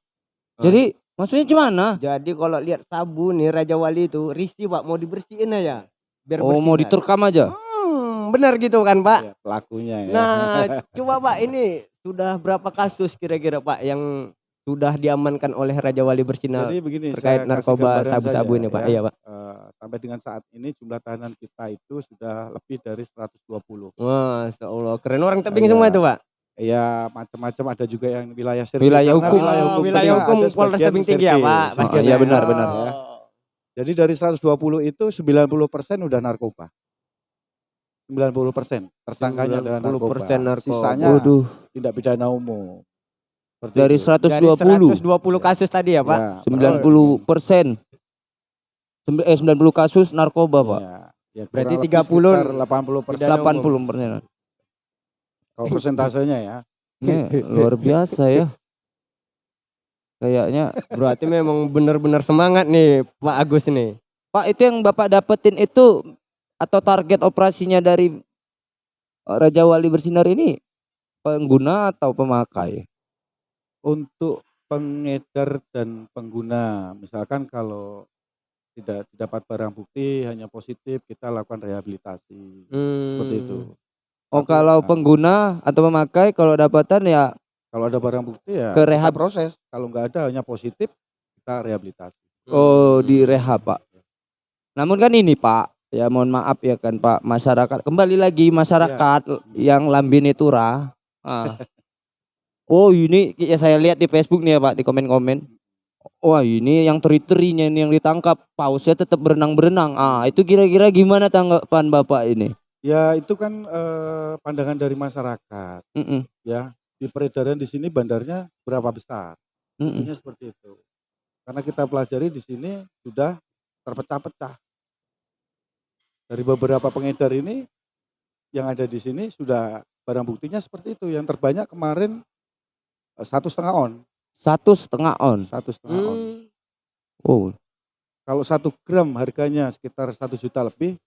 C: Jadi maksudnya gimana?
B: Jadi kalau lihat sabu nih Raja Wali itu risih Pak mau dibersihin aja. Biar
C: Oh mau diterkam aja.
B: Hmm, benar gitu kan Pak.
A: Iya, pelakunya ya.
B: Nah, coba Pak ini sudah berapa kasus kira-kira Pak yang sudah diamankan oleh Raja Wali Bersinar
A: Jadi begini,
B: terkait narkoba sabu-sabu ini Pak?
A: ya.
B: Iya Pak.
A: Eh, sampai dengan saat ini jumlah tahanan kita itu sudah lebih dari 120.
B: Wah, Allah keren orang tebing
A: Iya.
B: semua itu Pak.
A: Ya macam-macam ada juga yang wilayah sirkuit.
C: Wilayah hukum.
A: Wilayah
B: Oh,
A: hukum,
B: wilayah hukum
A: ada
B: Polres Tebing Tinggi ya. Pak. Pasti
C: iya,
B: ada.
C: benar, benar.
A: ya. Jadi dari 120 itu 90% udah narkoba. 90% tersangkanya adalah narkoba.
B: 90% narkoba.
A: Sisanya
C: Waduh.
A: tindak pidana umum. Seperti
C: dari
A: itu.
B: Dari
C: 120
B: 120 kasus tadi ya, Pak.
A: Ya,
C: 90 persen eh 90 kasus narkoba pak
A: ya, ya,
B: Berarti
A: kurang lebih
B: 30
A: sekitar 80 persen
B: Pidana
C: 80 persen
A: kalau persentasenya ya.
C: ini luar biasa ya kayaknya
B: Berarti memang benar-benar semangat nih Pak Agus nih.
C: Pak itu yang Bapak dapetin itu atau target operasinya dari eh, Raja Wali Bersinar ini pengguna atau pemakai?
A: Untuk pengedar dan pengguna, misalkan kalau tidak didapat barang bukti hanya positif kita lakukan rehabilitasi seperti itu.
C: Oh kalau
A: nah,
C: pengguna atau pemakai kalau dapatan ya
A: kalau ada barang bukti ya
C: Ke
A: kita
C: rehab.
A: proses. Kalau nggak ada hanya positif kita rehabilitasi.
C: oh di rehab Pak. Namun kan ini Pak, ya mohon maaf ya kan Pak, masyarakat kembali lagi masyarakat yang lambene turah. Ah. Oh ini ya saya lihat di Facebook nih ya Pak di komen-komen. Wah ini yang teri-terinya ini yang ditangkap pausnya tetap berenang-berenang. Ah itu kira-kira gimana tanggapan Bapak ini?
A: Ya itu kan eh, pandangan dari masyarakat
C: Mm-mm,
A: ya. Di peredaran di sini bandarnya berapa besar?
C: mm-mm.
A: Intinya seperti itu. Karena kita pelajari di sini sudah terpecah-pecah. Dari beberapa pengedar ini yang ada di sini sudah barang buktinya seperti itu. Yang terbanyak kemarin eh, satu setengah on,
C: Satu setengah on.
A: satu setengah on.
B: Hmm.
C: Oh
A: Kalau satu gram harganya sekitar satu juta lebih.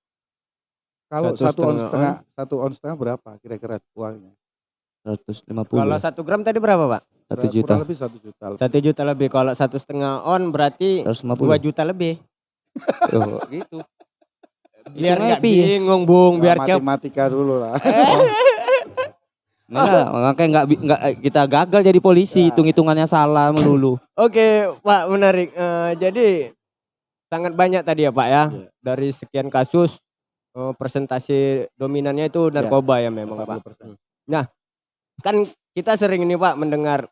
A: Kalau
B: Satu
A: satu, on
B: setengah
A: setengah, satu on setengah berapa kira-kira uangnya?
C: 150.
B: Kalau satu gram tadi berapa, Pak?
C: Satu
A: Kurang
C: juta.
A: lebih satu juta. lebih.
B: Satu juta lebih. Kalau satu setengah on berarti
C: 150.
B: dua juta lebih.
C: Oh, gitu.
B: Biar nggak bingung, Bung.
A: Nah,
B: Biar cep.
A: matematika dulu lah.
C: Enggak, makanya enggak enggak kita gagal jadi polisi,
A: Ya.
C: hitung-hitungannya salah melulu.
B: Oke, Pak, menarik. Eh, jadi sangat banyak tadi ya, Pak ya.
A: Iya.
B: Dari sekian kasus eh, presentasi dominannya itu narkoba ya memang, Pak.
A: 40%.
B: Kan kita sering ini, Pak, mendengar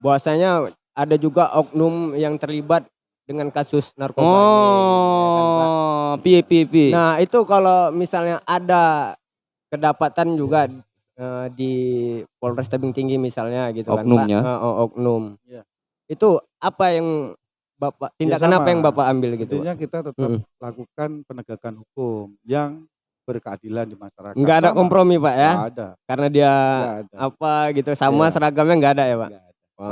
B: bahwasanya ada juga oknum yang terlibat dengan kasus narkoba ini, ya kan.
C: Oh, piye piye piye.
B: Nah, itu kalau misalnya ada kedapatan juga eh, di Polres Tebing Tinggi misalnya gitu
C: Oknumnya.
B: kan, Pak. Eh, oh, oknum.
A: Iya.
B: Itu apa yang Bapak tindakan apa
A: sama.
B: yang Bapak ambil gitu?
A: Intinya kita tetap
B: Mm-mm.
A: lakukan penegakan hukum yang berkeadilan di masyarakat.
B: Nggak ada
A: Sama.
B: kompromi, Pak ya.
A: Nggak ada.
B: Karena dia
A: ada.
B: apa gitu sama
A: Iya.
B: seragamnya nggak ada ya, Pak.
A: nggak ada.
B: Wah,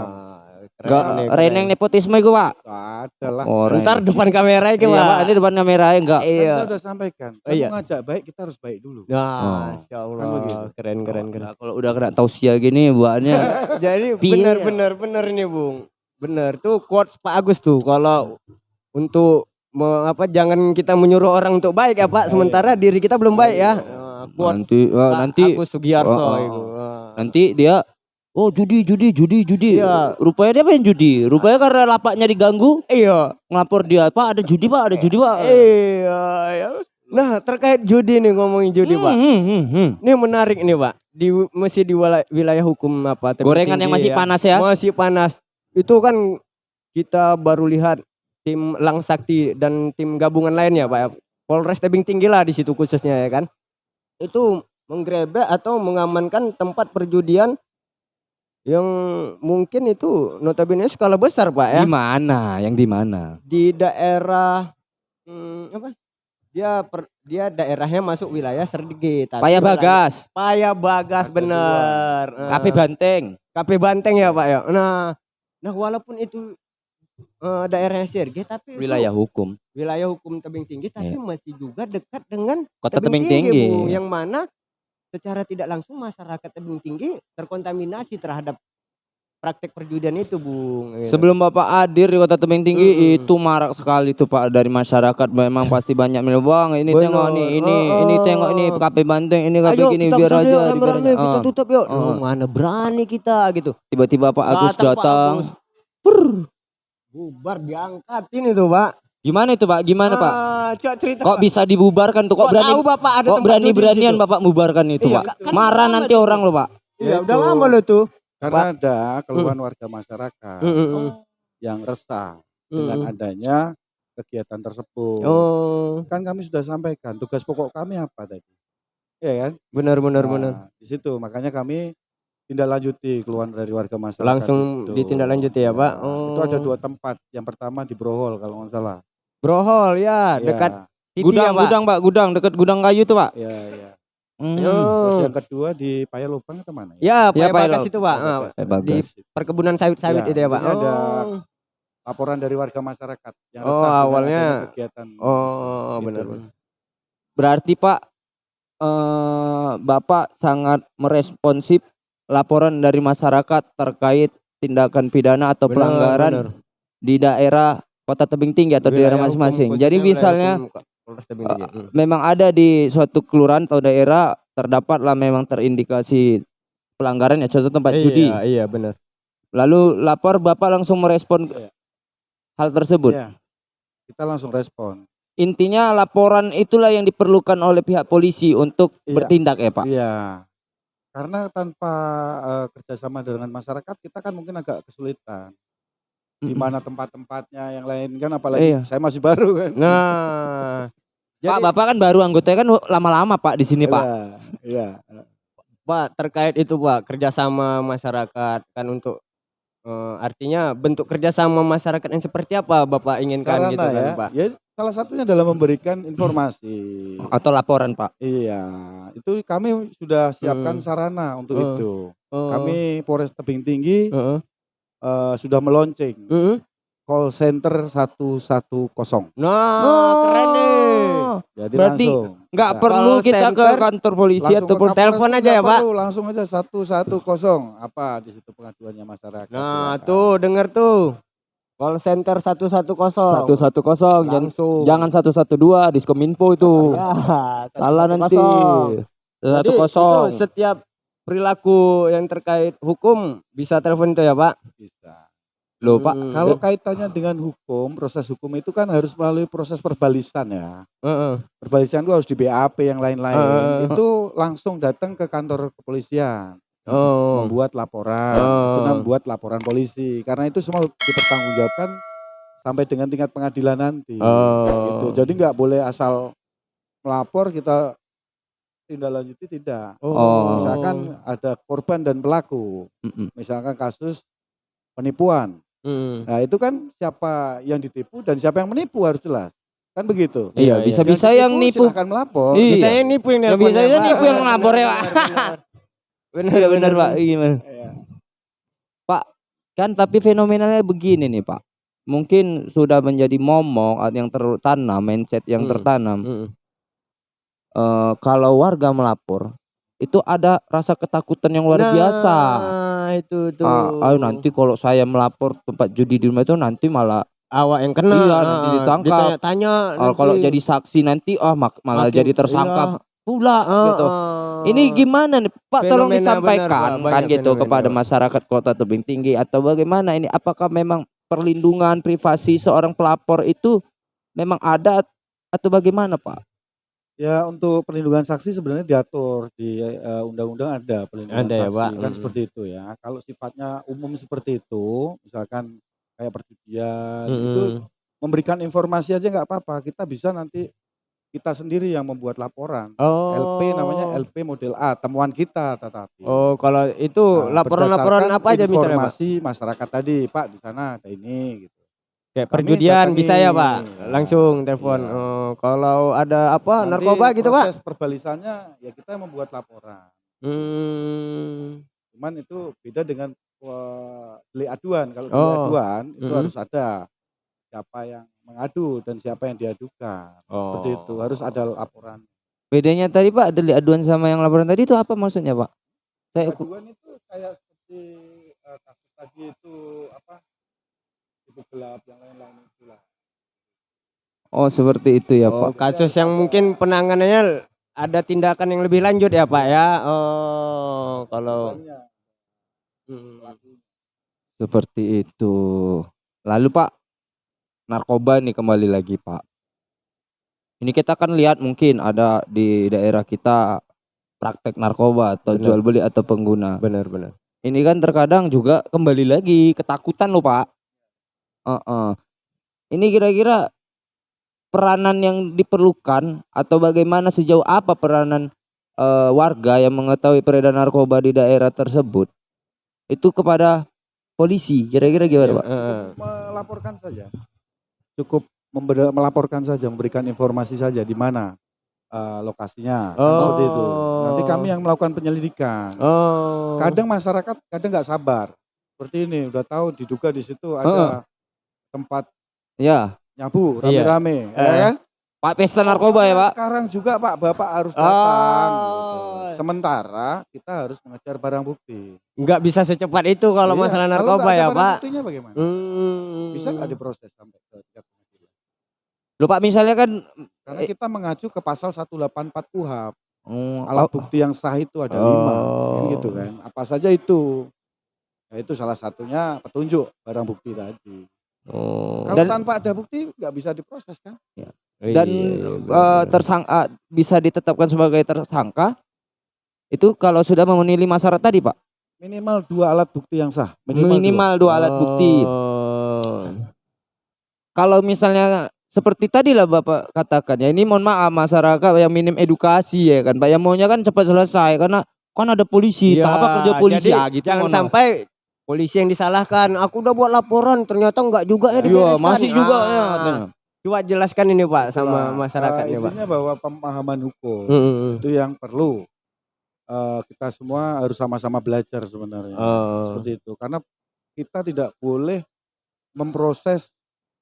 B: keren
C: Enggak reneng
B: keren.
C: nepotisme iku, Pak.
A: Ada lah.
C: Oh,
B: Ntar depan kamera
C: Iya,
B: iki, Pak.
C: Ini depan kamera enggak.
A: Kan
B: Iya.
A: saya sudah sampaikan. Saya
B: iya.
A: mau ngajak baik kita harus baik dulu.
B: Nah,
C: Oh.
B: Masya Allah,
A: Kan
B: keren keren keren.
C: Nah, kalau udah kena tausia gini buahnya
B: Jadi benar benar benar ini Bung. Benar tuh quotes Pak Agus tuh kalau untuk me- apa jangan kita menyuruh orang untuk baik ya Pak,
A: Baik.
B: sementara diri kita belum baik ya. Nah, quotes
C: nanti eh,
B: Pak
C: nanti
B: Agus Sugiarso
C: Oh, oh,
B: itu.
C: nanti dia Oh judi judi judi judi.
B: Iya.
C: Rupanya dia main judi. Rupanya karena lapaknya diganggu,
B: Iya.
C: ngelapor dia, "Pak, ada judi, Pak, ada judi, Pak."
B: Iya, ya. Nah, terkait judi nih ngomongin judi, Pak.
C: Hmm, hmm, hmm, hmm.
B: Ini menarik nih, Pak. Di masih di wilayah hukum apa?
C: Gorengan yang
B: Tinggi
C: masih panas ya.
B: Masih panas. Itu kan kita baru lihat tim Lang Sakti dan tim gabungan lainnya, Pak. Polres Tebing Tinggi lah di situ khususnya ya kan. Itu menggerebek atau mengamankan tempat perjudian yang mungkin itu notabene skala besar, Pak ya.
C: Di mana? Yang di mana?
B: Di daerah hmm, apa? Dia per- dia daerahnya masuk wilayah Serdege tapi
C: Paya Bagas,
B: Paya Bagas bener.
C: KP Banteng.
B: KP Banteng ya Pak ya. Nah, nah walaupun itu eh, daerahnya Serge tapi itu
C: Wilayah hukum.
B: wilayah hukum tebing tinggi tapi
C: Iya.
B: masih juga dekat dengan
C: Kota Tebing Tinggi.
B: Bu, yang mana secara tidak langsung masyarakat tebing tinggi terkontaminasi terhadap praktek perjudian itu, Bung. gitu.
C: Sebelum Bapak hadir di Kota Tebing Tinggi
B: Mm-mm.
C: itu marak sekali tuh Pak dari masyarakat memang pasti banyak milih bang ini
B: Bener.
C: tengok nih ini
B: Oh,
C: ini
B: oh.
C: tengok ini KP Banteng ini KP gini
B: kita
C: biar aja
B: yuk, rame-rame,
C: biar aja.
B: kita
C: Ah.
B: tutup yuk.
C: Ah.
B: Loh, mana berani kita gitu.
C: Tiba-tiba Pak Agus
B: Datang Pak
C: datang.
B: Agus. Prr. Bubar diangkat ini tuh, Pak.
C: Gimana itu Pak? Gimana Pak?
B: Coba cerita.
C: Kok
B: Pak.
C: bisa dibubarkan tuh? Kok
B: Kok
C: berani
B: tahu Bapak ada
C: kok berani-beranian? Bapak membubarkan itu
B: Iya,
C: Pak?
B: kan-
C: Marah nanti orang loh Pak.
B: Iya, udah
A: Itu.
B: lama loh tuh.
A: Karena ada keluhan warga masyarakat
B: mm.
A: yang resah
B: Mm,
A: dengan adanya kegiatan tersebut.
B: Oh,
A: Kan kami sudah sampaikan tugas pokok kami apa tadi. Iya kan?
B: benar benar
A: Nah,
B: benar.
A: Di situ makanya kami tindak lanjuti keluhan dari warga masyarakat
B: Langsung
A: itu.
B: ditindaklanjuti ya, Pak?
A: Itu ada
B: Oh.
A: dua tempat. Yang pertama di Brohol kalau nggak salah.
B: Brohol ya,
A: Iya,
B: dekat Titi
C: Gudang,
B: ya, Pak?
C: gudang Pak, gudang dekat gudang kayu tuh Pak.
A: Iya, iya.
C: Hmm.
A: Terus
B: Oh.
A: yang kedua di Payalubang atau mana?
B: Ya,
C: Ya,
B: Pak
C: Pak,
B: Bagas
C: Laut.
B: itu, Pak.
A: Ada
B: Ah,
A: Bagas.
C: Pak Bagas.
A: Di
B: perkebunan sawit-sawit
A: Ya,
B: itu ya, Pak.
A: ini ada
B: Oh.
A: laporan dari warga masyarakat yang
B: Oh, awalnya-
A: kegiatan.
B: Oh,
A: Gitu.
B: benar benar.
C: Berarti Pak eh, Bapak sangat meresponsif laporan dari masyarakat terkait tindakan pidana atau
B: Benar,
C: pelanggaran
B: benar.
C: di daerah Kota Tebing Tinggi atau di daerah masing-masing. Jadi misalnya
B: Tinggi. Hmm.
C: memang ada di suatu kelurahan atau daerah terdapatlah memang terindikasi pelanggaran ya contoh tempat
B: Iya,
C: judi.
B: Iya, benar.
C: Lalu lapor Bapak langsung merespon
A: Iya.
C: hal tersebut.
A: Iya. Kita langsung respon.
C: Intinya laporan itulah yang diperlukan oleh pihak polisi untuk
A: Iya.
C: bertindak ya Pak.
A: Iya. Karena tanpa eh, kerjasama dengan masyarakat kita kan mungkin agak kesulitan. Di mana tempat-tempatnya yang lain kan apalagi
C: Iya.
A: saya masih baru kan.
B: Nah,
C: Pak Bapak kan baru anggotanya kan lama-lama Pak di sini Pak.
A: Iya. iya.
B: Pak terkait itu Pak kerjasama masyarakat kan untuk eh, artinya bentuk kerjasama masyarakat yang seperti apa Bapak inginkan
A: Sarana
B: gitu kan
A: ya.
B: Pak?
A: Ya salah satunya dalam memberikan informasi.
C: Atau laporan Pak.
A: Iya, itu kami sudah siapkan
B: Hmm.
A: sarana untuk
B: Oh.
A: itu.
B: Oh,
A: Kami Polres Tebing Tinggi
B: heeh,
A: eh, sudah meluncing
B: heeh.
A: Call center 110.
B: Nah, keren nih.
A: Jadi
C: Berarti
A: langsung
C: Nggak perlu
B: Call
C: kita ke
B: center,
C: kantor polisi
A: ke
C: ataupun
B: telepon aja ya, Pak.
A: perlu, langsung aja 110. Apa di situ pengaduannya masyarakat.
B: Nah,
A: silakan.
B: tuh denger tuh. Call center 110.
C: 110 jangan
B: Langsung.
C: jangan 112 Diskominfo itu.
B: Ya,
C: Salah nanti.
B: 110. Jadi,
C: 110.
B: itu setiap perilaku yang terkait hukum bisa telepon itu ya, Pak?
A: bisa.
C: Loh Pak,
B: Hmm.
A: Kalau kaitannya dengan hukum, proses hukum itu kan harus melalui proses perbalisan ya.
B: Heeh.
A: Perbalisan itu harus di BAP yang lain-lain.
B: Eh.
A: Itu langsung datang ke kantor kepolisian.
B: Oh.
A: membuat laporan,
B: Oh.
A: itu membuat laporan polisi. Karena itu semua dipertanggungjawabkan sampai dengan tingkat pengadilan nanti.
B: Oh.
A: Gitu. Jadi nggak boleh asal melapor kita tindak lanjuti tidak.
C: Oh.
A: Misalkan ada korban dan pelaku.
C: Mm-mm.
A: Misalkan kasus penipuan.
B: Hmm.
A: Nah, itu kan siapa yang ditipu dan siapa yang menipu harus jelas. Kan begitu.
C: Iya,
B: Iya,
C: bisa-bisa yang nipu.
A: silahkan melapor.
C: Iya.
B: Bisa yang nipu yang
C: Yang
B: nelpon
C: bisa
B: ya, Pak.
C: nipu yang ngelapor ya, Pak.
B: Benar,
C: Iya benar Pak, gimana?
A: Iya.
C: Kan tapi fenomenanya begini nih Pak. Mungkin sudah menjadi momok atau yang tertanam, mindset yang
B: Hmm.
C: tertanam.
B: Hmm.
C: Eh, kalau warga melapor, itu ada rasa ketakutan yang luar biasa.
B: Nah, itu tuh.
C: Ah, ayo nanti kalau saya melapor tempat judi di rumah itu nanti malah
B: awak yang kena.
C: Iya, nanti
B: Ah,
C: ditangkap.
B: Ditanya-tanya.
C: ah, kalau
B: nanti.
C: jadi saksi nanti ah mak- malah
B: Makin-
C: jadi tersangka pula
B: Ah,
C: gitu.
B: ah.
C: Ini gimana nih Pak tolong disampaikan
B: benar, Pak.
C: kan
B: Banyak
C: gitu
B: fenomena,
C: kepada masyarakat Kota Tebing Tinggi atau bagaimana ini apakah memang perlindungan privasi seorang pelapor itu memang ada atau bagaimana Pak?
A: Ya untuk perlindungan saksi sebenarnya diatur di eh, undang-undang ada perlindungan
B: Ada ya,
A: saksi
B: Pak.
A: kan
B: Mm-mm.
A: seperti itu ya. Kalau sifatnya umum seperti itu, misalkan kayak perjudian itu
B: Mm-mm.
A: memberikan informasi aja nggak apa-apa. Kita bisa nanti kita sendiri yang membuat laporan.
B: Oh.
A: LP namanya LP model A, temuan kita tetapi.
B: Oh, kalau itu
A: Nah,
B: laporan-laporan apa aja misalnya, Pak?
A: Informasi masyarakat tadi, Pak di sana ada ini gitu.
B: Kayak
A: Kami
B: perjudian
A: datangi,
B: bisa ya, Pak?
A: ya.
B: Langsung telepon.
A: Iya.
B: Oh, kalau ada apa
A: Nanti
B: narkoba gitu, Pak?
A: Proses perbalisannya ya kita membuat laporan.
B: Hmm.
A: Cuman itu beda dengan delik aduan. Kalau delik
B: Oh.
A: aduan itu
B: Mm-mm.
A: harus ada siapa yang mengadu dan siapa yang diadukan. Seperti itu harus ada laporan.
C: Bedanya tadi Pak delik aduan sama yang laporan tadi itu apa maksudnya Pak? Saya
A: Aduan itu kayak seperti eh, kasus tadi itu apa? Ibu gelap yang lain-lain itulah.
C: oh seperti itu ya
B: Oh,
C: Pak.
B: kasus yang mungkin penanganannya ada tindakan yang lebih lanjut ya, Pak ya. Oh, kalau Hmm.
C: Seperti itu. Lalu Pak, narkoba nih kembali lagi Pak. Ini kita kan lihat mungkin ada di daerah kita praktek narkoba atau
B: Benar.
C: jual beli atau pengguna.
B: benar benar.
C: Ini kan terkadang juga kembali lagi ketakutan loh Pak. Heeh. Ini kira-kira peranan yang diperlukan atau bagaimana sejauh apa peranan eh, warga yang mengetahui peredaran narkoba di daerah tersebut itu kepada polisi kira-kira gimana
B: Iya,
C: pak
B: heeh.
A: melaporkan saja. Cukup melaporkan saja, memberikan informasi saja di mana eh, lokasinya. Kan seperti itu. Nanti kami yang melakukan penyelidikan.
B: Oh.
A: Kadang masyarakat kadang nggak sabar. Seperti ini, udah tahu diduga di situ ada tempat
C: ya
A: nyabu
B: Iya.
A: rame-rame, ya
B: Eh.
A: kan?
C: pak pesta narkoba ya pak
A: Sekarang juga Pak Bapak harus datang. gitu.
B: Oh.
A: Sementara kita harus mengejar barang bukti.
B: nggak bisa secepat itu kalau
A: Iya,
B: masalah
A: kalau
B: narkoba
A: ada
B: ya
A: barang
B: pak.
A: Buktinya bagaimana?
B: Hmm.
A: Bisa nggak diproses sampai ke tingkat pengadilan?
C: Loh pak misalnya kan
A: Karena kita mengacu ke pasal 184 KUHP.
C: oh,
A: Alat
C: oh,
A: bukti yang sah itu ada lima, kan
B: Oh.
A: gitu kan? Apa saja itu? Ya itu salah satunya petunjuk barang bukti tadi.
B: Oh.
A: Kalau
C: Dan-
A: tanpa ada bukti nggak bisa diproses kan?
C: dan
B: Iya,
C: eh,
B: benar.
C: tersangka bisa ditetapkan sebagai tersangka itu kalau sudah memenuhi lima syarat tadi pak
A: Minimal dua alat bukti yang sah.
C: minimal, dua alat bukti
B: Oh.
C: kalau misalnya seperti tadi lah bapak katakan ya ini mohon maaf masyarakat yang minim edukasi ya kan pak yang maunya kan cepat selesai karena kan ada polisi
B: Iya,
C: tak apa kerja polisi
B: jadi
C: ah gitu
B: jangan sampai polisi yang disalahkan. Aku udah buat laporan, ternyata enggak juga ya
C: iya
B: dibereskan.
C: masih juga
B: Ah,
C: ya katanya.
B: Coba jelaskan ini Pak sama
A: Itulah,
B: masyarakat Pak.
A: Intinya bahwa pemahaman hukum
B: Mm-mm.
A: itu yang perlu eh, kita semua harus sama-sama belajar sebenarnya.
B: Oh.
A: Seperti itu. Karena kita tidak boleh memproses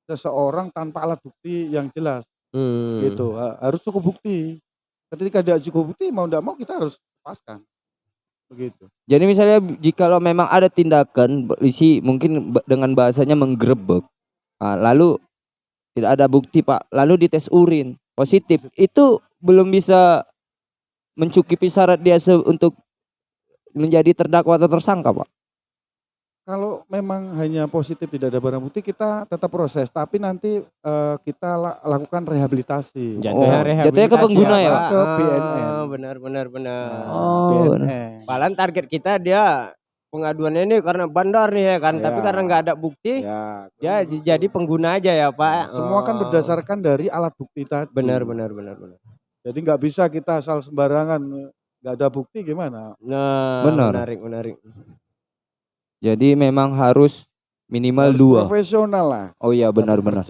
A: seseorang tanpa alat bukti yang jelas
B: Hmm.
A: gitu. Ha- Harus cukup bukti. Ketika tidak cukup bukti mau tidak mau kita harus lepaskan. Begitu.
C: jadi misalnya jika memang ada tindakan polisi mungkin dengan bahasanya menggerebek ah, lalu tidak ada bukti pak lalu dites urin positif itu belum bisa mencukupi syarat dia untuk menjadi terdakwa atau tersangka pak
A: Kalau memang hanya positif tidak ada barang bukti kita tetap proses, tapi nanti eh, kita la- lakukan rehabilitasi.
B: Jatuhnya
C: Oh,
B: rehabilitasi
C: jatuhnya ke pengguna ya,
B: Pak?
A: Ke
B: Ah,
A: BNN.
B: Benar benar benar.
C: Oh,
A: BNN.
B: Padahal target kita dia pengaduannya ini karena bandar nih ya kan, tapi
A: Ya.
B: karena nggak ada bukti,
A: Ya,
B: ya jadi pengguna aja ya Pak.
A: semua kan
B: Oh.
A: berdasarkan dari alat bukti tadi.
B: benar benar benar benar.
A: Jadi nggak bisa kita asal sembarangan nggak ada bukti gimana?
B: Nah,
C: Benar.
B: menarik menarik.
C: Jadi memang harus minimal
A: Harus
C: dua
A: Profesional lah.
C: oh iya benar-benar.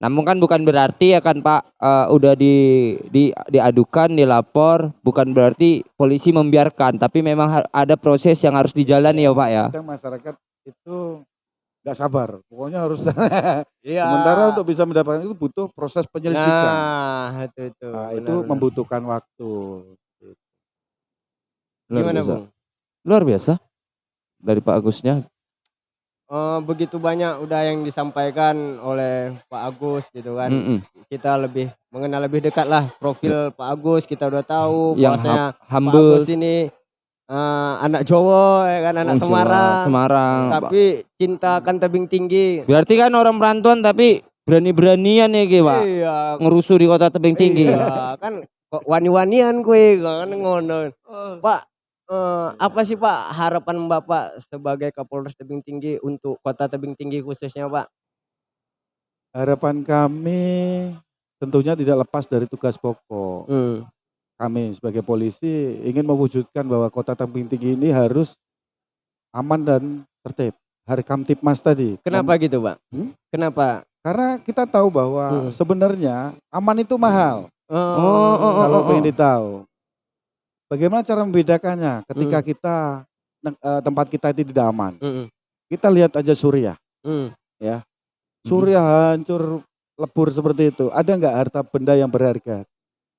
C: Namun kan bukan berarti ya kan Pak eh, udah di, di diadukan, dilapor, bukan berarti polisi membiarkan, tapi memang ada proses yang harus dijalani ya Pak ya.
A: Kadang masyarakat itu nggak sabar. Pokoknya harus.
B: Iya.
A: Sementara untuk bisa mendapatkan itu butuh proses penyelidikan.
B: Nah, itu itu.
A: Nah,
B: benar,
A: itu
B: benar.
A: membutuhkan waktu.
C: Luar
B: Gimana,
C: biasa.
B: Bung?
C: Luar biasa. Dari Pak Agusnya.
B: Eh, begitu banyak udah yang disampaikan oleh Pak Agus gitu kan.
C: Mm-mm.
B: Kita lebih mengenal lebih dekat lah profil Pak Agus. Kita udah tahu
C: Yang
B: bahwasanya
C: hum-
B: Pak. Agus ini eh, anak Jawa ya kan, anak
C: Oh, Jawa,
B: Semarang.
C: Semarang.
B: Tapi cinta akan tebing tinggi.
C: Berarti kan orang perantauan tapi berani-beranian ya Ki, Pak.
B: Iya.
C: Ngerusuh di kota tebing tinggi.
B: Iya, kan kok wani-wanian kue kan ngono. Pak, eh, apa sih Pak harapan Bapak sebagai Kapolres Tebing Tinggi untuk Kota Tebing Tinggi khususnya Pak?
A: Harapan kami tentunya tidak lepas dari tugas pokok.
B: Hmm.
A: Kami sebagai polisi ingin mewujudkan bahwa kota Tebing Tinggi ini harus aman dan tertib. Harkam Tipmas tadi.
B: Kenapa gitu Pak?
A: Hmm?
B: Kenapa?
A: Karena kita tahu bahwa
B: Hmm.
A: sebenarnya aman itu mahal.
B: Oh,
C: oh, oh,
A: kalau
C: oh.
A: pengen ditahu. Bagaimana cara membedakannya ketika
B: Hmm.
A: kita eh, tempat kita itu tidak aman?
B: Mm-mm.
A: Kita lihat aja Suriah.
B: Mm.
A: Suriah hancur lebur seperti itu. Ada nggak harta benda yang berharga?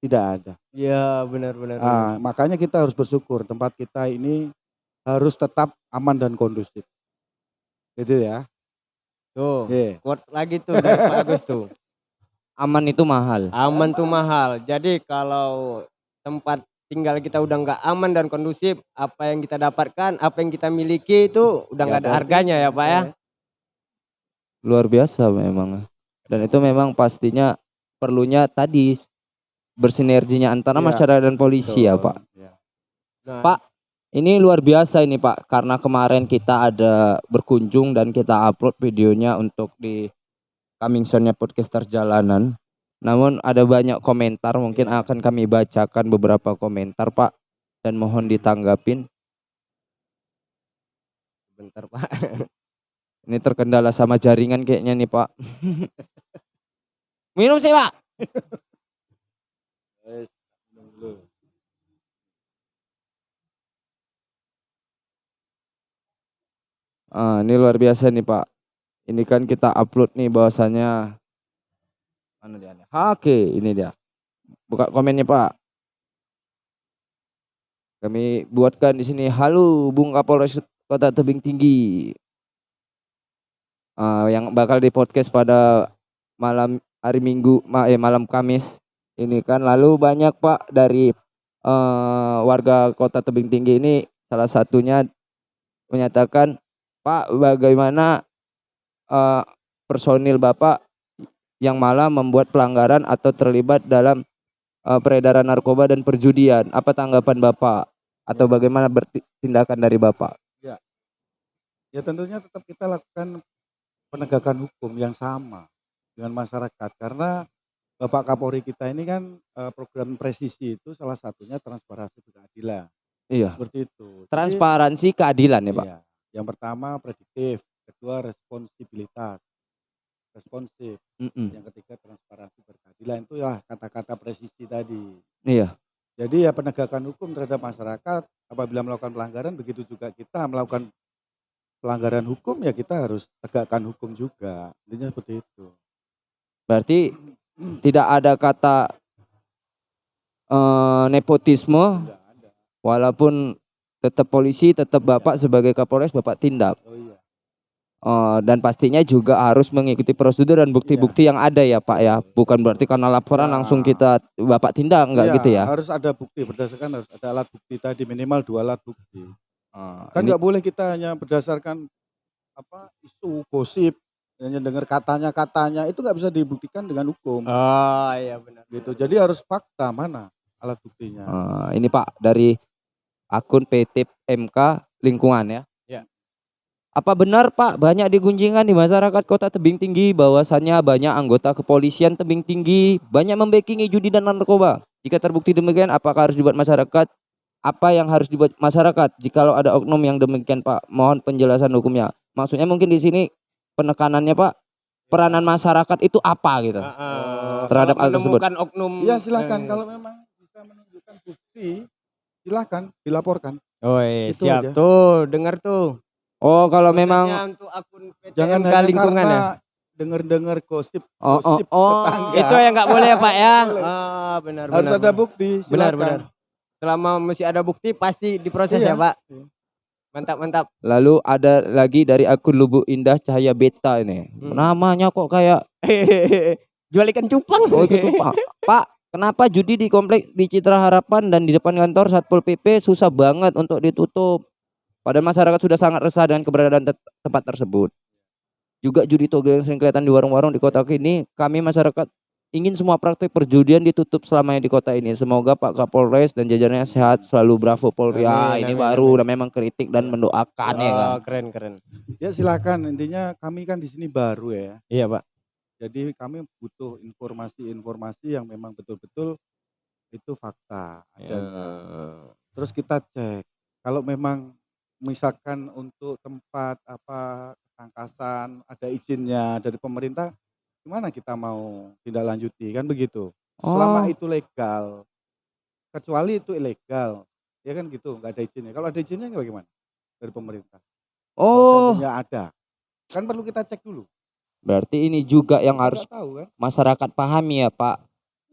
A: Tidak ada.
B: Ya benar-benar.
A: Ah, makanya kita harus bersyukur tempat kita ini harus tetap aman dan kondusif. Gitu ya.
B: Tuh, quotes lagi tuh dari Pak Agus tuh.
C: Aman itu mahal.
B: Aman tuh mahal. Jadi kalau tempat tinggal kita udah nggak aman dan kondusif, apa yang kita dapatkan, apa yang kita miliki itu udah
A: Ya,
B: nggak ada
A: berarti-
B: harganya ya Pak ya.
C: Luar biasa memang. Dan itu memang pastinya perlunya tadi bersinerginya antara
A: Iya,
C: masyarakat dan polisi ya
A: Betul.
C: Pak.
A: Ya.
B: Nah,
C: Pak, Ini luar biasa ini Pak, karena kemarin kita ada berkunjung dan kita upload videonya untuk di coming soon-nya podcaster jalanan. Namun ada banyak komentar, mungkin akan kami bacakan beberapa komentar Pak dan mohon ditanggapin.
B: Bentar Pak.
C: Ini terkendala sama jaringan kayaknya nih Pak. Minum sih Pak. Ah, ini luar biasa nih Pak. Ini kan kita upload nih bahwasannya mana dia? ada? Oke, ini dia. Buka komennya Pak. Kami buatkan di sini halo Bung Kapolres Kota Tebing Tinggi. Ah, yang bakal di podcast pada malam hari Minggu, ma- eh, malam Kamis. Ini kan lalu banyak Pak dari eh, warga Kota Tebing Tinggi ini salah satunya menyatakan Pak, bagaimana eh, personil Bapak yang malah membuat pelanggaran atau terlibat dalam eh, peredaran narkoba dan perjudian? Apa tanggapan Bapak? Atau
A: Ya.
C: bagaimana tindakan dari Bapak?
A: Ya tentunya tetap kita lakukan penegakan hukum yang sama dengan masyarakat karena Bapak Kapolri kita ini kan eh, program presisi itu salah satunya transparansi keadilan
C: Iya.
A: seperti itu. Jadi,
C: Transparansi keadilan ya Pak?
A: iya. Yang pertama prediktif, kedua responsibilitas, responsif,
C: Mm-mm.
A: yang ketiga transparansi berkeadilan itu ya kata-kata presisi tadi.
C: Iya.
A: Jadi ya penegakan hukum terhadap masyarakat apabila melakukan pelanggaran begitu juga kita melakukan pelanggaran hukum ya kita harus tegakkan hukum juga. Intinya seperti itu.
C: Berarti tidak ada kata eh, nepotisme
A: Tidak ada.
C: walaupun tetap polisi, tetap Bapak sebagai Kapolres Bapak tindak.
A: Oh iya.
C: Eh, dan pastinya juga harus mengikuti prosedur dan bukti-bukti yang ada ya Pak ya. Bukan berarti karena laporan
A: Ya.
C: langsung kita Bapak tindak enggak
A: Iya,
C: gitu ya.
A: Harus ada bukti berdasarkan harus ada alat bukti tadi minimal dua alat bukti.
C: Eh,
A: Kan nggak boleh kita hanya berdasarkan apa isu gosip hanya dengar katanya katanya itu nggak bisa dibuktikan dengan hukum
B: Oh iya benar.
A: gitu. Jadi harus fakta mana alat buktinya.
C: eh, ini Pak dari akun PT MK Lingkungan ya.
B: Ya.
C: Apa benar Pak banyak digunjingkan di masyarakat Kota Tebing Tinggi bahwasannya banyak anggota kepolisian Tebing Tinggi banyak membekingi judi dan narkoba? Jika terbukti demikian apakah harus dibuat masyarakat? Apa yang harus dibuat masyarakat jikalau ada oknum yang demikian Pak? Mohon penjelasan hukumnya. Maksudnya mungkin di sini penekanannya Pak peranan masyarakat itu apa gitu?
B: Heeh.
C: Terhadap
B: Kalau
C: hal tersebut.
B: menemukan oknum.
A: Iya silakan
B: eh,
A: kalau memang bisa menunjukkan bukti silakan dilaporkan.
B: Oh iya,
A: Itu
B: siap
A: aja.
B: tuh, dengar tuh.
C: Oh kalau memang
B: untuk akun PT
A: Jangan hanya
B: lingkungan ya.
A: dengar-dengar gosip
C: Oh, oh,
A: gosip
C: oh,
A: tetangga.
B: Itu yang nggak boleh ya Pak ya. Ah benar
A: harus
B: benar.
A: ada
B: benar.
A: bukti.
B: Benar,
A: silakan.
B: benar. Selama masih ada bukti pasti diproses
A: Iya.
B: ya Pak. Mantap mantap.
C: Lalu ada lagi dari akun Lubuk Indah Cahaya Beta ini.
B: Hmm.
C: Namanya kok kayak
B: Jual ikan cupang.
C: oh itu Pak. Pak, kenapa judi di komplek di Citra Harapan dan di depan kantor Satpol PP susah banget untuk ditutup? Padahal masyarakat sudah sangat resah dengan keberadaan te- tempat tersebut. Juga judi togel yang sering kelihatan di warung-warung di kota ini, kami masyarakat ingin semua praktik perjudian ditutup selamanya di kota ini. Semoga Pak Kapolres dan jajarannya sehat selalu bravo Polri. Ah, ini
B: amin,
C: baru
B: amin.
C: udah memang kritik dan mendoakan ya kan.
B: Oh, keren keren.
A: Ya silakan. Intinya kami kan di sini baru ya.
B: Iya Pak.
A: Jadi kami butuh informasi-informasi yang memang betul-betul itu fakta.
B: Ya.
A: adanya. Terus kita cek kalau memang misalkan untuk tempat apa ketangkasan ada izinnya dari pemerintah gimana kita mau tindak lanjuti kan begitu. Selama
C: Oh.
A: itu legal. Kecuali itu ilegal. Ya kan gitu, nggak ada izinnya. Kalau ada izinnya bagaimana? Dari pemerintah.
C: Oh,
A: seandainya ada. Kan perlu kita cek dulu.
C: berarti ini juga yang
A: Kita
C: harus
A: tahu kan.
C: masyarakat pahami ya Pak.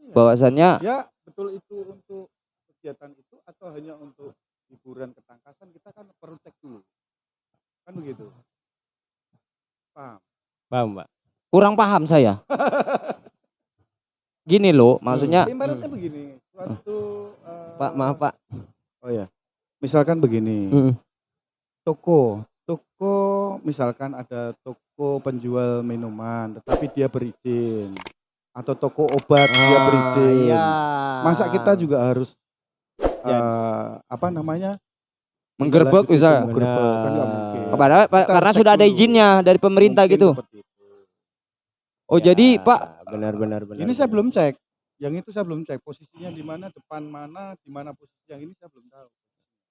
A: Iya.
C: Bahwasannya
A: Ya betul itu untuk kegiatan itu atau hanya untuk hiburan ketangkasan kita kan perlu cek dulu. Kan begitu. Paham?
B: Paham Pak.
C: kurang paham saya. Gini loh, maksudnya
A: Ibaratnya begini, suatu eh,
B: Pak maaf Pak.
A: Oh ya. Misalkan begini,
C: Mm.
A: toko, toko misalkan ada toko penjual minuman tetapi dia berizin atau toko obat dia berizin.
B: Iya.
A: Masa kita juga harus
B: Ya.
A: eh, apa namanya?
C: Menggerbek
A: semua gerbek, kan nggak mungkin.
C: karena sudah ada
A: dulu.
C: izinnya dari pemerintah
A: Mungkin
C: gitu. Oh,
B: Ya,
C: jadi Pak,
B: benar benar benar.
A: Ini saya belum cek. Yang itu saya belum cek posisinya di mana, depan mana, di mana posisi yang ini saya belum tahu.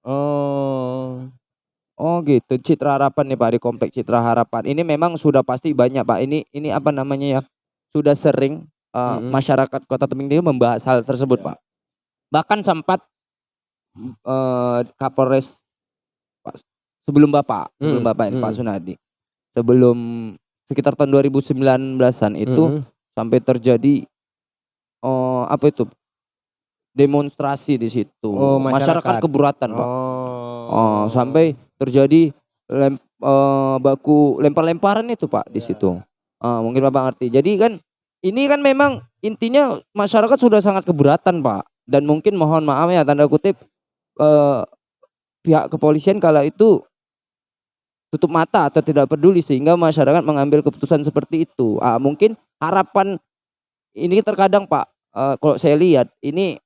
B: Oh.
C: oh gitu, Citra Harapan nih Pak di komplek Citra Harapan. Ini memang sudah pasti banyak Pak. Ini ini apa namanya ya? Sudah sering eh,
B: Mhm.
C: masyarakat Kota Tebing Tinggi membahas hal tersebut
A: Ya.
C: Pak. Bahkan sempat eh, Kapolres Pak sebelum Bapak, sebelum
B: Hmm,
C: Bapak ini Pak
B: hmm.
C: Sunadi. Sebelum sekitar tahun 2019-an itu
B: Mhm.
C: sampai terjadi oh apa itu? Demonstrasi di situ.
B: Oh, masyarakat.
C: keberatan Pak.
B: Oh.
C: Oh, sampai terjadi lem, eh, baku lempar-lemparan itu Pak di
A: Ya.
C: situ. Ah, mungkin Bapak ngerti. Jadi kan ini kan memang intinya masyarakat sudah sangat keberatan Pak. Dan mungkin mohon maaf ya tanda kutip eh, pihak kepolisian kala itu tutup mata atau tidak peduli sehingga masyarakat mengambil keputusan seperti itu. Ah, mungkin harapan ini terkadang Pak eh, kalau saya lihat ini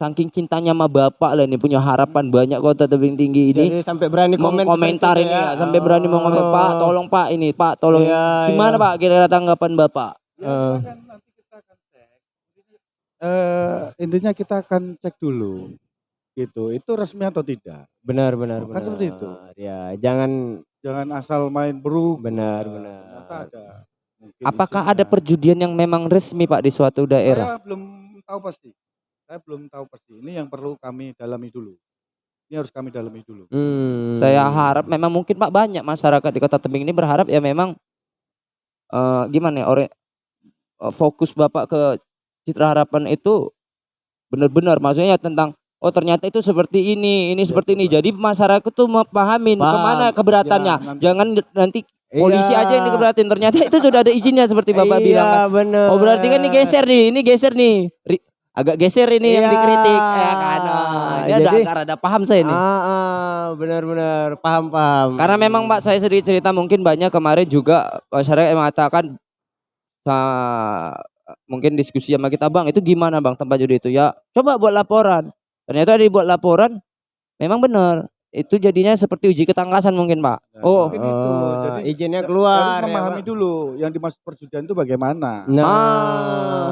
C: saking cintanya sama Bapak lah ini punya harapan banyak kota tebing tinggi ini
B: Jadi sampai berani komen
C: komentar ini ya, sampai berani mau komen
B: Oh.
C: Pak tolong Pak ini Pak tolong
B: Iya,
C: gimana
B: iya.
C: Pak kira-kira tanggapan Bapak
A: Ya, silakan nanti kita akan cek. Eh, intinya kita akan cek dulu. Gitu. Itu resmi atau tidak?
B: Benar, benar,
A: Kan
B: benar.
A: seperti itu.
B: Ya, jangan
A: Jangan asal main beruk.
B: benar,
A: Eh,
B: benar.
A: ternyata ada mungkin
C: apakah ada perjudian yang memang resmi Pak di suatu daerah
A: Saya belum tahu pasti. Saya belum tahu pasti. Ini yang perlu kami dalami dulu. Ini harus kami dalami dulu.
B: Hmm.
C: saya harap memang mungkin Pak banyak masyarakat di kota tebing ini berharap ya memang eh, gimana ya ore eh, fokus Bapak ke Citra Harapan itu benar-benar maksudnya tentang oh ternyata itu seperti ini ini
A: Ya,
C: seperti ini jadi masyarakat tuh memahami
B: Paham.
C: ke mana keberatannya
A: Ya, nanti-
C: jangan nanti polisi
B: Iya.
C: aja yang dikeberatin ternyata itu sudah ada izinnya seperti bapak
B: iya,
C: bilang kan.
B: benar.
C: oh berarti kan ini geser nih ini geser nih Ri- agak geser ini yang
B: Iya.
C: dikritik ya kan Oh, ini ada
B: Jadi-
C: agak ada paham saya nih
B: Ah, ah, benar-benar paham paham.
C: karena memang mbak saya sedikit cerita mungkin banyak kemarin juga masyarakat yang mengatakan mungkin diskusi sama kita bang itu gimana bang tempat judi itu ya coba buat laporan ternyata dibuat laporan memang benar itu jadinya seperti uji ketangkasan mungkin pak
A: Nah,
C: oh
A: mungkin itu.
B: Oh,
A: Jadi
B: izinnya
A: ja-
B: keluar,
A: Harus
B: ya,
A: memahami
B: Pak.
A: dulu yang dimaksud perjudian itu bagaimana.
B: Nah,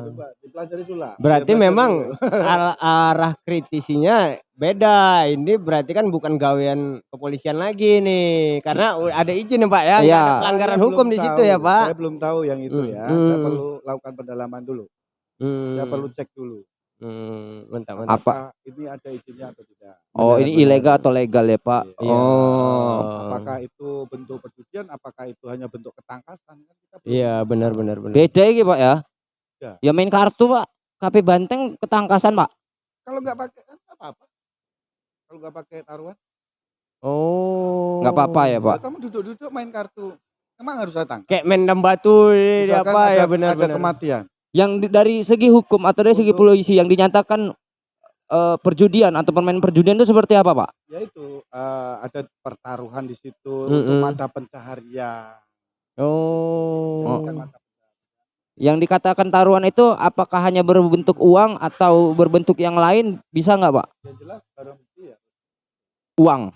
A: Itu, coba dipelajari dulu lah.
B: berarti
A: Dipelajari
B: memang
A: dulu.
B: al- arah kritisinya beda. Ini berarti kan bukan gawean kepolisian lagi nih, karena ada izin ya Pak ya,
C: Iya.
B: ada pelanggaran
A: Saya
B: hukum di situ
A: tahu,
B: ya Pak.
A: Saya belum tahu yang itu
B: Hmm,
A: ya. Saya
B: hmm.
A: perlu lakukan pendalaman dulu. Saya
B: Hmm,
A: perlu cek dulu.
B: Hmm, mantap mantap.
C: Apa?
A: Ini ada izinnya atau tidak.
C: oh ini ilegal atau legal ya pak
A: Iya.
C: oh
A: Apakah itu bentuk perjudian? Apakah itu hanya bentuk ketangkasan? Kan
B: Iya benar benar benar.
C: beda ya pak ya
A: Ya.
C: ya main kartu pak KP Banteng ketangkasan pak
A: Kalau nggak pakai kan nggak apa-apa. Kalau nggak pakai taruhan,
B: Oh.
C: nggak apa-apa ya pak
A: kamu duduk-duduk main kartu. Emang harus tangkap.
B: Kayak mendam batu apa
A: ada,
B: ya benar
A: ada
B: benar.
A: kematian.
C: Yang di- dari segi hukum atau dari segi
A: Untuk-
C: polisi yang dinyatakan eh, perjudian atau permain perjudian itu seperti apa pak?
A: Yaitu eh, ada pertaruhan di situ untuk
B: Mm-mm.
A: mata pencaharian.
B: Oh.
A: Mata
C: Yang dikatakan taruhan itu apakah hanya berbentuk uang atau berbentuk yang lain bisa nggak pak?
A: yang jelas barang bukti ya.
C: Uang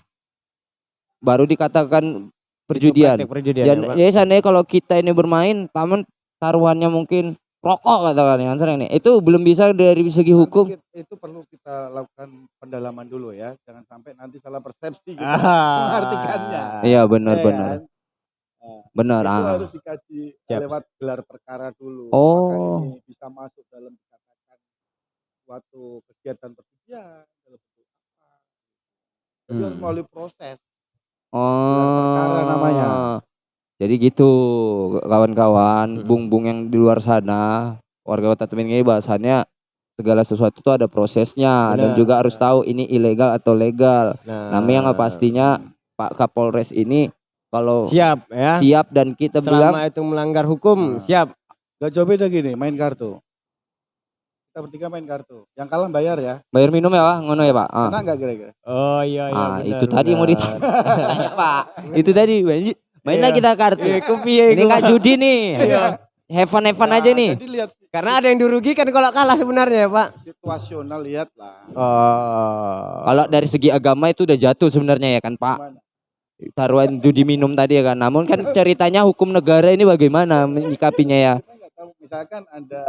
C: baru dikatakan perjudian.
B: Perjudian
C: Dan
B: ya,
C: ya seandainya kalau kita ini bermain, taman taruhannya mungkin rokok katakan yang sering nih, itu belum bisa dari segi hukum.
A: Nanti Itu perlu kita lakukan pendalaman dulu ya. Jangan sampai nanti salah persepsi kita
B: Ah.
A: mengartikannya.
C: Iya benar
A: Ya
C: benar
A: kan? Nah,
C: benar.
A: itu
C: ah.
A: harus dikaji
B: Siap.
A: lewat gelar perkara dulu.
C: Oh.
A: Ini bisa masuk dalam dikatakan suatu kegiatan perjudian dalam bentuk apa. Harus
B: Hmm.
A: melalui proses.
C: Oh.
A: perkara namanya.
C: Jadi gitu kawan-kawan, bung-bung yang di luar sana, warga kota Tebing ini bahasannya segala sesuatu itu ada prosesnya dan
B: Benar.
C: juga harus tahu ini ilegal atau legal.
B: Nah,
C: Namanya nggak pastinya Pak Kapolres ini kalau
B: siap ya.
C: siap dan kita bilang
B: Selama itu melanggar hukum,
A: Nah.
B: siap.
A: Gak jauh beda gini, main kartu. Kita bertiga main kartu. Yang kalah bayar ya.
C: bayar minum ya Pak, ngono ya Pak. Ah.
A: Enak nggak kira-kira?
B: Oh iya iya.
C: Ah,
B: benar,
C: itu tadi yang mau
B: benar.
C: ditanya Pak. Itu tadi main, mainlah
B: Iya.
C: kita kartu.
B: Iya,
C: Ini
B: iku,
C: nggak
B: Pak.
C: judi nih.
B: Iya.
C: Have fun
A: Ya,
C: aja nih.
A: Lihat
B: Karena ada yang dirugikan kalau kalah sebenarnya ya Pak.
A: situasional lihat lah.
B: Oh.
C: Kalau dari segi agama itu udah jatuh sebenarnya ya kan Pak. Taruhan judi minum tadi ya kan. Namun kan ceritanya hukum negara ini bagaimana menyikapinya ya.
A: Misalkan ada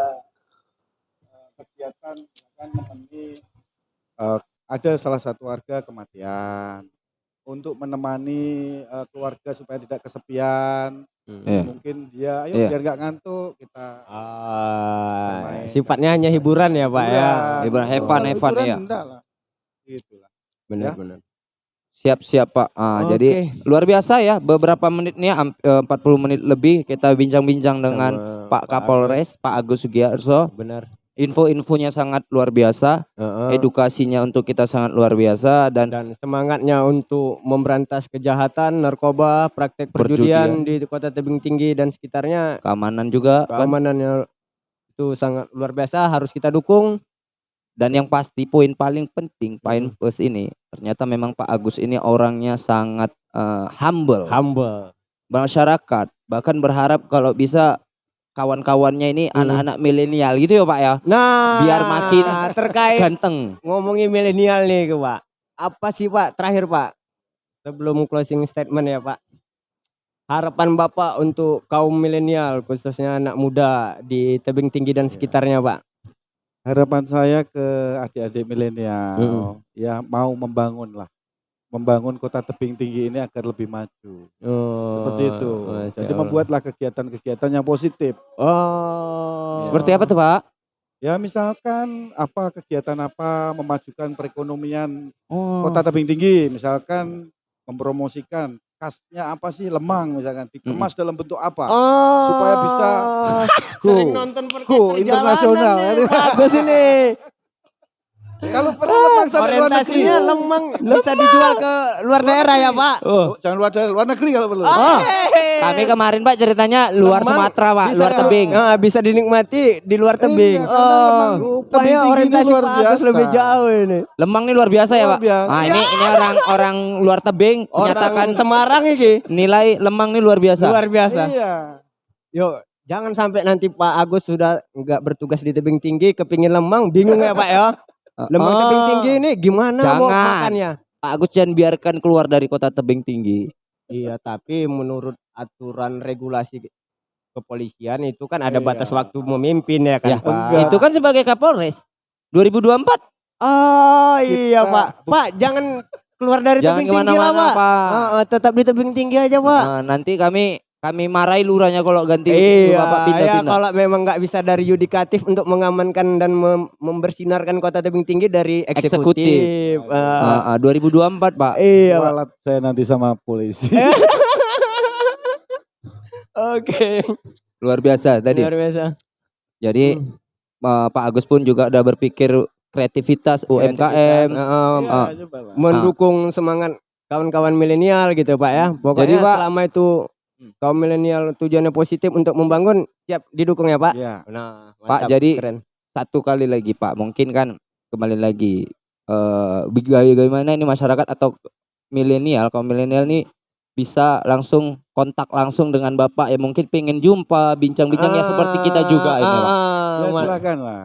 A: eh, kegiatan misalkan eh, ada salah satu warga kematian. Untuk menemani eh, keluarga supaya tidak kesepian.
B: Hmm.
C: Iya.
A: Mungkin dia, ayo
C: Iya.
A: biar nggak ngantuk kita.
B: Ah,
A: Bermain.
B: sifatnya hanya hiburan ya pak ya.
C: Hiburan, have fun, have fun, iya.
A: Enggak lah. Gitu lah.
B: Benar
A: Ya.
B: benar.
C: Siap siap Pak. Ah,
B: Oke.
C: Jadi luar biasa ya beberapa menit nih am- eh, 40 menit lebih kita bincang-bincang dengan
B: Sama
C: Pak Kapolres Pak Agus Sugiarso.
B: Benar.
C: Info-infonya sangat luar biasa,
B: Heeh.
C: edukasinya untuk kita sangat luar biasa dan
B: dan semangatnya untuk memberantas kejahatan, narkoba, praktek perjudian di Kota Tebing Tinggi dan sekitarnya
C: keamanan juga kan.
B: keamanannya itu sangat luar biasa harus kita dukung.
C: Dan yang pasti poin paling penting, poin
B: Hmm.
C: plus ini ternyata memang Pak Agus ini orangnya sangat eh, humble.
B: Humble.
C: masyarakat bahkan berharap kalau bisa kawan-kawannya ini
B: Hmm.
C: anak-anak milenial gitu ya Pak ya
B: Nah,
C: Biar makin
B: terkait
C: ganteng
B: ngomongin milenial nih ke Pak. Apa sih Pak terakhir Pak? Sebelum closing statement ya Pak. Harapan Bapak untuk kaum milenial khususnya anak muda di Tebing Tinggi dan
A: Iya.
B: sekitarnya Pak.
A: Harapan saya ke adik-adik milenial
B: Mm-mm.
A: ya mau membangun lah. Membangun kota tebing tinggi ini agar lebih maju.
B: Oh,
A: Seperti itu.
B: Masya
A: Jadi
B: Allah.
A: membuatlah kegiatan-kegiatan yang positif.
B: Oh.
C: seperti apa tuh Pak
A: Ya misalkan apa kegiatan apa memajukan perekonomian
C: oh
A: kota tebing tinggi, misalkan mempromosikan khasnya apa sih lemang misalkan dikemas dalam bentuk apa?
B: Oh.
A: Supaya bisa
B: sering
A: go,
B: nonton
A: go internasional, ya.
B: Bagus ini.
A: Kalau perlu lemang sampai luar negeri.
B: Lemang bisa dijual ke luar daerah ya, Pak.
C: Oh,
A: Oh, jangan luar daerah, luar negeri kalau perlu.
C: Oh, kami kemarin Pak ceritanya luar
B: Lemang
C: Sumatera Pak
B: bisa
C: luar
B: di-
C: tebing
B: Ah, bisa dinikmati di luar tebing.
A: Iya, karena lemang
B: Rupanya
A: tebing tinggi ini
B: orientasi
A: luar biasa.
B: lebih jauh ini.
C: Lemang nih luar biasa ya Pak
A: biasa.
C: Nah ini ini orang orang luar tebing menyatakan
B: Semarang iki
C: nilai lemang nih luar biasa
B: luar biasa.
A: Iya.
B: Yuk, jangan sampai nanti Pak Agus sudah nggak bertugas di tebing tinggi, kepingin lemang, bingung ya Pak ya. Lemang
C: Oh,
B: tebing tinggi ini gimana mau
C: Jangan.
B: makannya?
C: Pak Agus jangan biarkan keluar dari kota tebing tinggi
B: Iya, tapi menurut aturan regulasi kepolisian itu kan ada
A: Iya.
B: batas waktu memimpin ya kan,
C: Ya,
B: Pak.
A: enggak.
C: Itu kan sebagai Kapolres 2024
B: Oh iya,
A: Kita-
B: Pak. Pak, jangan keluar dari
C: Jangan
B: tebing tinggi lah, Pak.
C: Pak
B: ah, tetap di tebing tinggi aja, Pak.
C: Nah, Nanti kami kami marahi lurahnya kalau ganti
B: Iya,
C: Bapak
B: ya
C: pindah-pindah
B: kalau memang nggak bisa dari yudikatif untuk mengamankan dan mem- membersinarkan kota tebing tinggi dari eksekutif.
C: Eksekutif.
B: Ah,
C: Ah, ah, 2024 Pak
B: iya.
A: Kualat saya nanti sama polisi.
B: Oke.
C: luar biasa tadi
B: Luar biasa.
C: jadi
B: Hmm.
C: eh, Pak Agus pun juga udah berpikir kreativitas UMKM
A: Iya,
C: ah.
A: coba lah.
B: mendukung semangat kawan-kawan milenial gitu Pak ya. Pokoknya
C: Jadi, Pak-
B: selama itu
A: Hmm.
B: Kaum milenial tujuannya positif untuk membangun siap didukung ya Pak.
A: Iya.
B: Nah,
C: Pak,
B: mantap,
C: jadi-
B: keren.
C: satu kali lagi Pak mungkin kan kembali lagi eh bagaimana ini masyarakat atau milenial kaum milenial nih bisa langsung kontak langsung dengan Bapak ya mungkin pengen jumpa bincang-bincang ya seperti kita juga ini Pak.
B: Ah,
A: Ya silakan lah.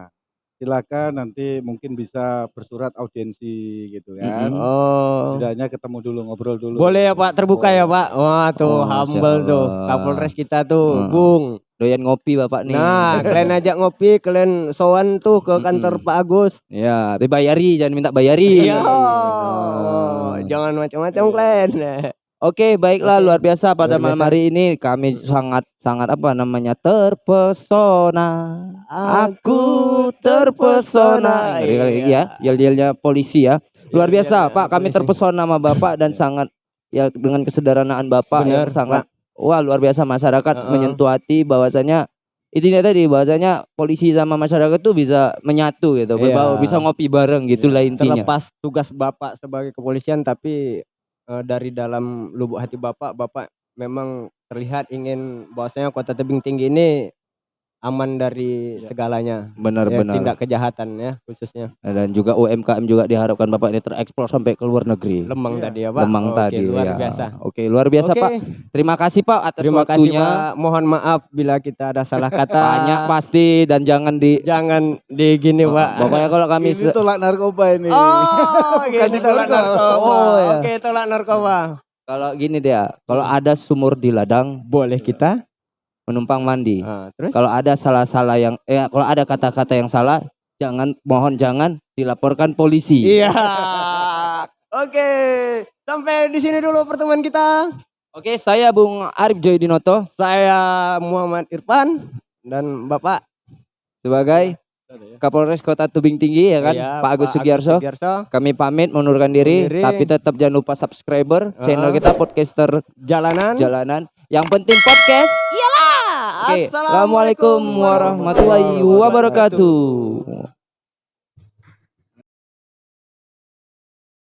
A: Silakan nanti mungkin bisa bersurat audiensi gitu kan.
C: Mm-mm.
B: Oh.
A: Setidaknya ketemu dulu ngobrol dulu.
B: Boleh ya Pak, terbuka ya Pak. Wah tuh
C: Oh,
B: humble tuh
C: Allah.
B: Kapolres kita tuh,
C: Hmm.
B: Bung.
C: Doyan ngopi Bapak nih.
B: Nah, kalian ajak ngopi, kalian sowan tuh ke kantor
C: Mm-mm.
B: Pak Agus.
C: Ya, dibayari jangan minta bayari.
B: Iya.
C: Benar.
B: Jangan macam-macam kalian.
C: Oke, baiklah
B: Oke.
C: luar biasa pada
B: Luar
C: malam hari ini kami sangat sangat apa namanya terpesona. Aku terpesona. Kali
B: Iya.
C: ya, yel-yelnya polisi ya. Luar
B: Iya,
C: biasa,
B: iya,
C: Pak. Kami
B: polisi.
C: terpesona sama Bapak dan sangat ya dengan kesederhanaan Bapak yang
B: Benar,
C: sangat wah luar biasa masyarakat
B: Heeh.
C: menyentuh hati bahwasanya intinya tadi bahwasanya polisi sama masyarakat tuh bisa menyatu gitu,
B: Iya.
C: berbaur, bisa ngopi bareng gitulah intinya.
B: Terlepas tugas Bapak sebagai kepolisian tapi eh, dari dalam lubuk hati Bapak, Bapak memang terlihat ingin bahwasanya Kota Tebing Tinggi ini aman dari
A: Ya.
B: segalanya. Ya,
C: Benar-benar.
B: tindak kejahatan ya khususnya.
C: dan juga UMKM juga diharapkan Bapak ini terekspor sampai ke luar negeri.
B: Lemang
A: Iya.
B: tadi ya Pak.
C: Lemang
B: Oke,
C: tadi
B: luar
C: ya.
B: biasa.
C: Oke, luar biasa
B: Oke,
C: Pak. Terima kasih Pak atas
B: Terima kasih
C: waktunya.
B: Pak. Mohon maaf bila kita ada salah kata.
C: Banyak pasti dan jangan di
B: Jangan di gini Pak.
C: Pokoknya kalau kami
A: Ini tolak narkoba ini.
B: Oh,
A: Bukan
B: tolak
A: narkoba.
B: narkoba.
C: Oh, ya.
B: Oke, tolak narkoba.
C: kalau gini ya, kalau ada sumur di ladang
B: Boleh kita?
C: Menumpang mandi.
B: Ah, terus?
C: Kalau ada salah-salah yang eh kalau ada kata-kata yang salah, jangan mohon jangan dilaporkan polisi.
B: Iya. Oke, sampai di sini dulu pertemuan kita.
C: Oke, saya Bung Arif Joy Dinoto
B: Saya Muhammad Irfan dan Bapak
C: sebagai Kapolres Kota Tebing Tinggi ya kan,
B: Iya,
C: Pak Agus Sugiarso. Kami pamit mengundurkan diri,
B: Diri.
C: tapi tetap jangan lupa subscriber channel
B: Uh-uh.
C: kita podcaster
B: Jalanan.
C: jalanan. Yang penting podcast. Oke, Assalamualaikum warahmatullahi wabarakatuh.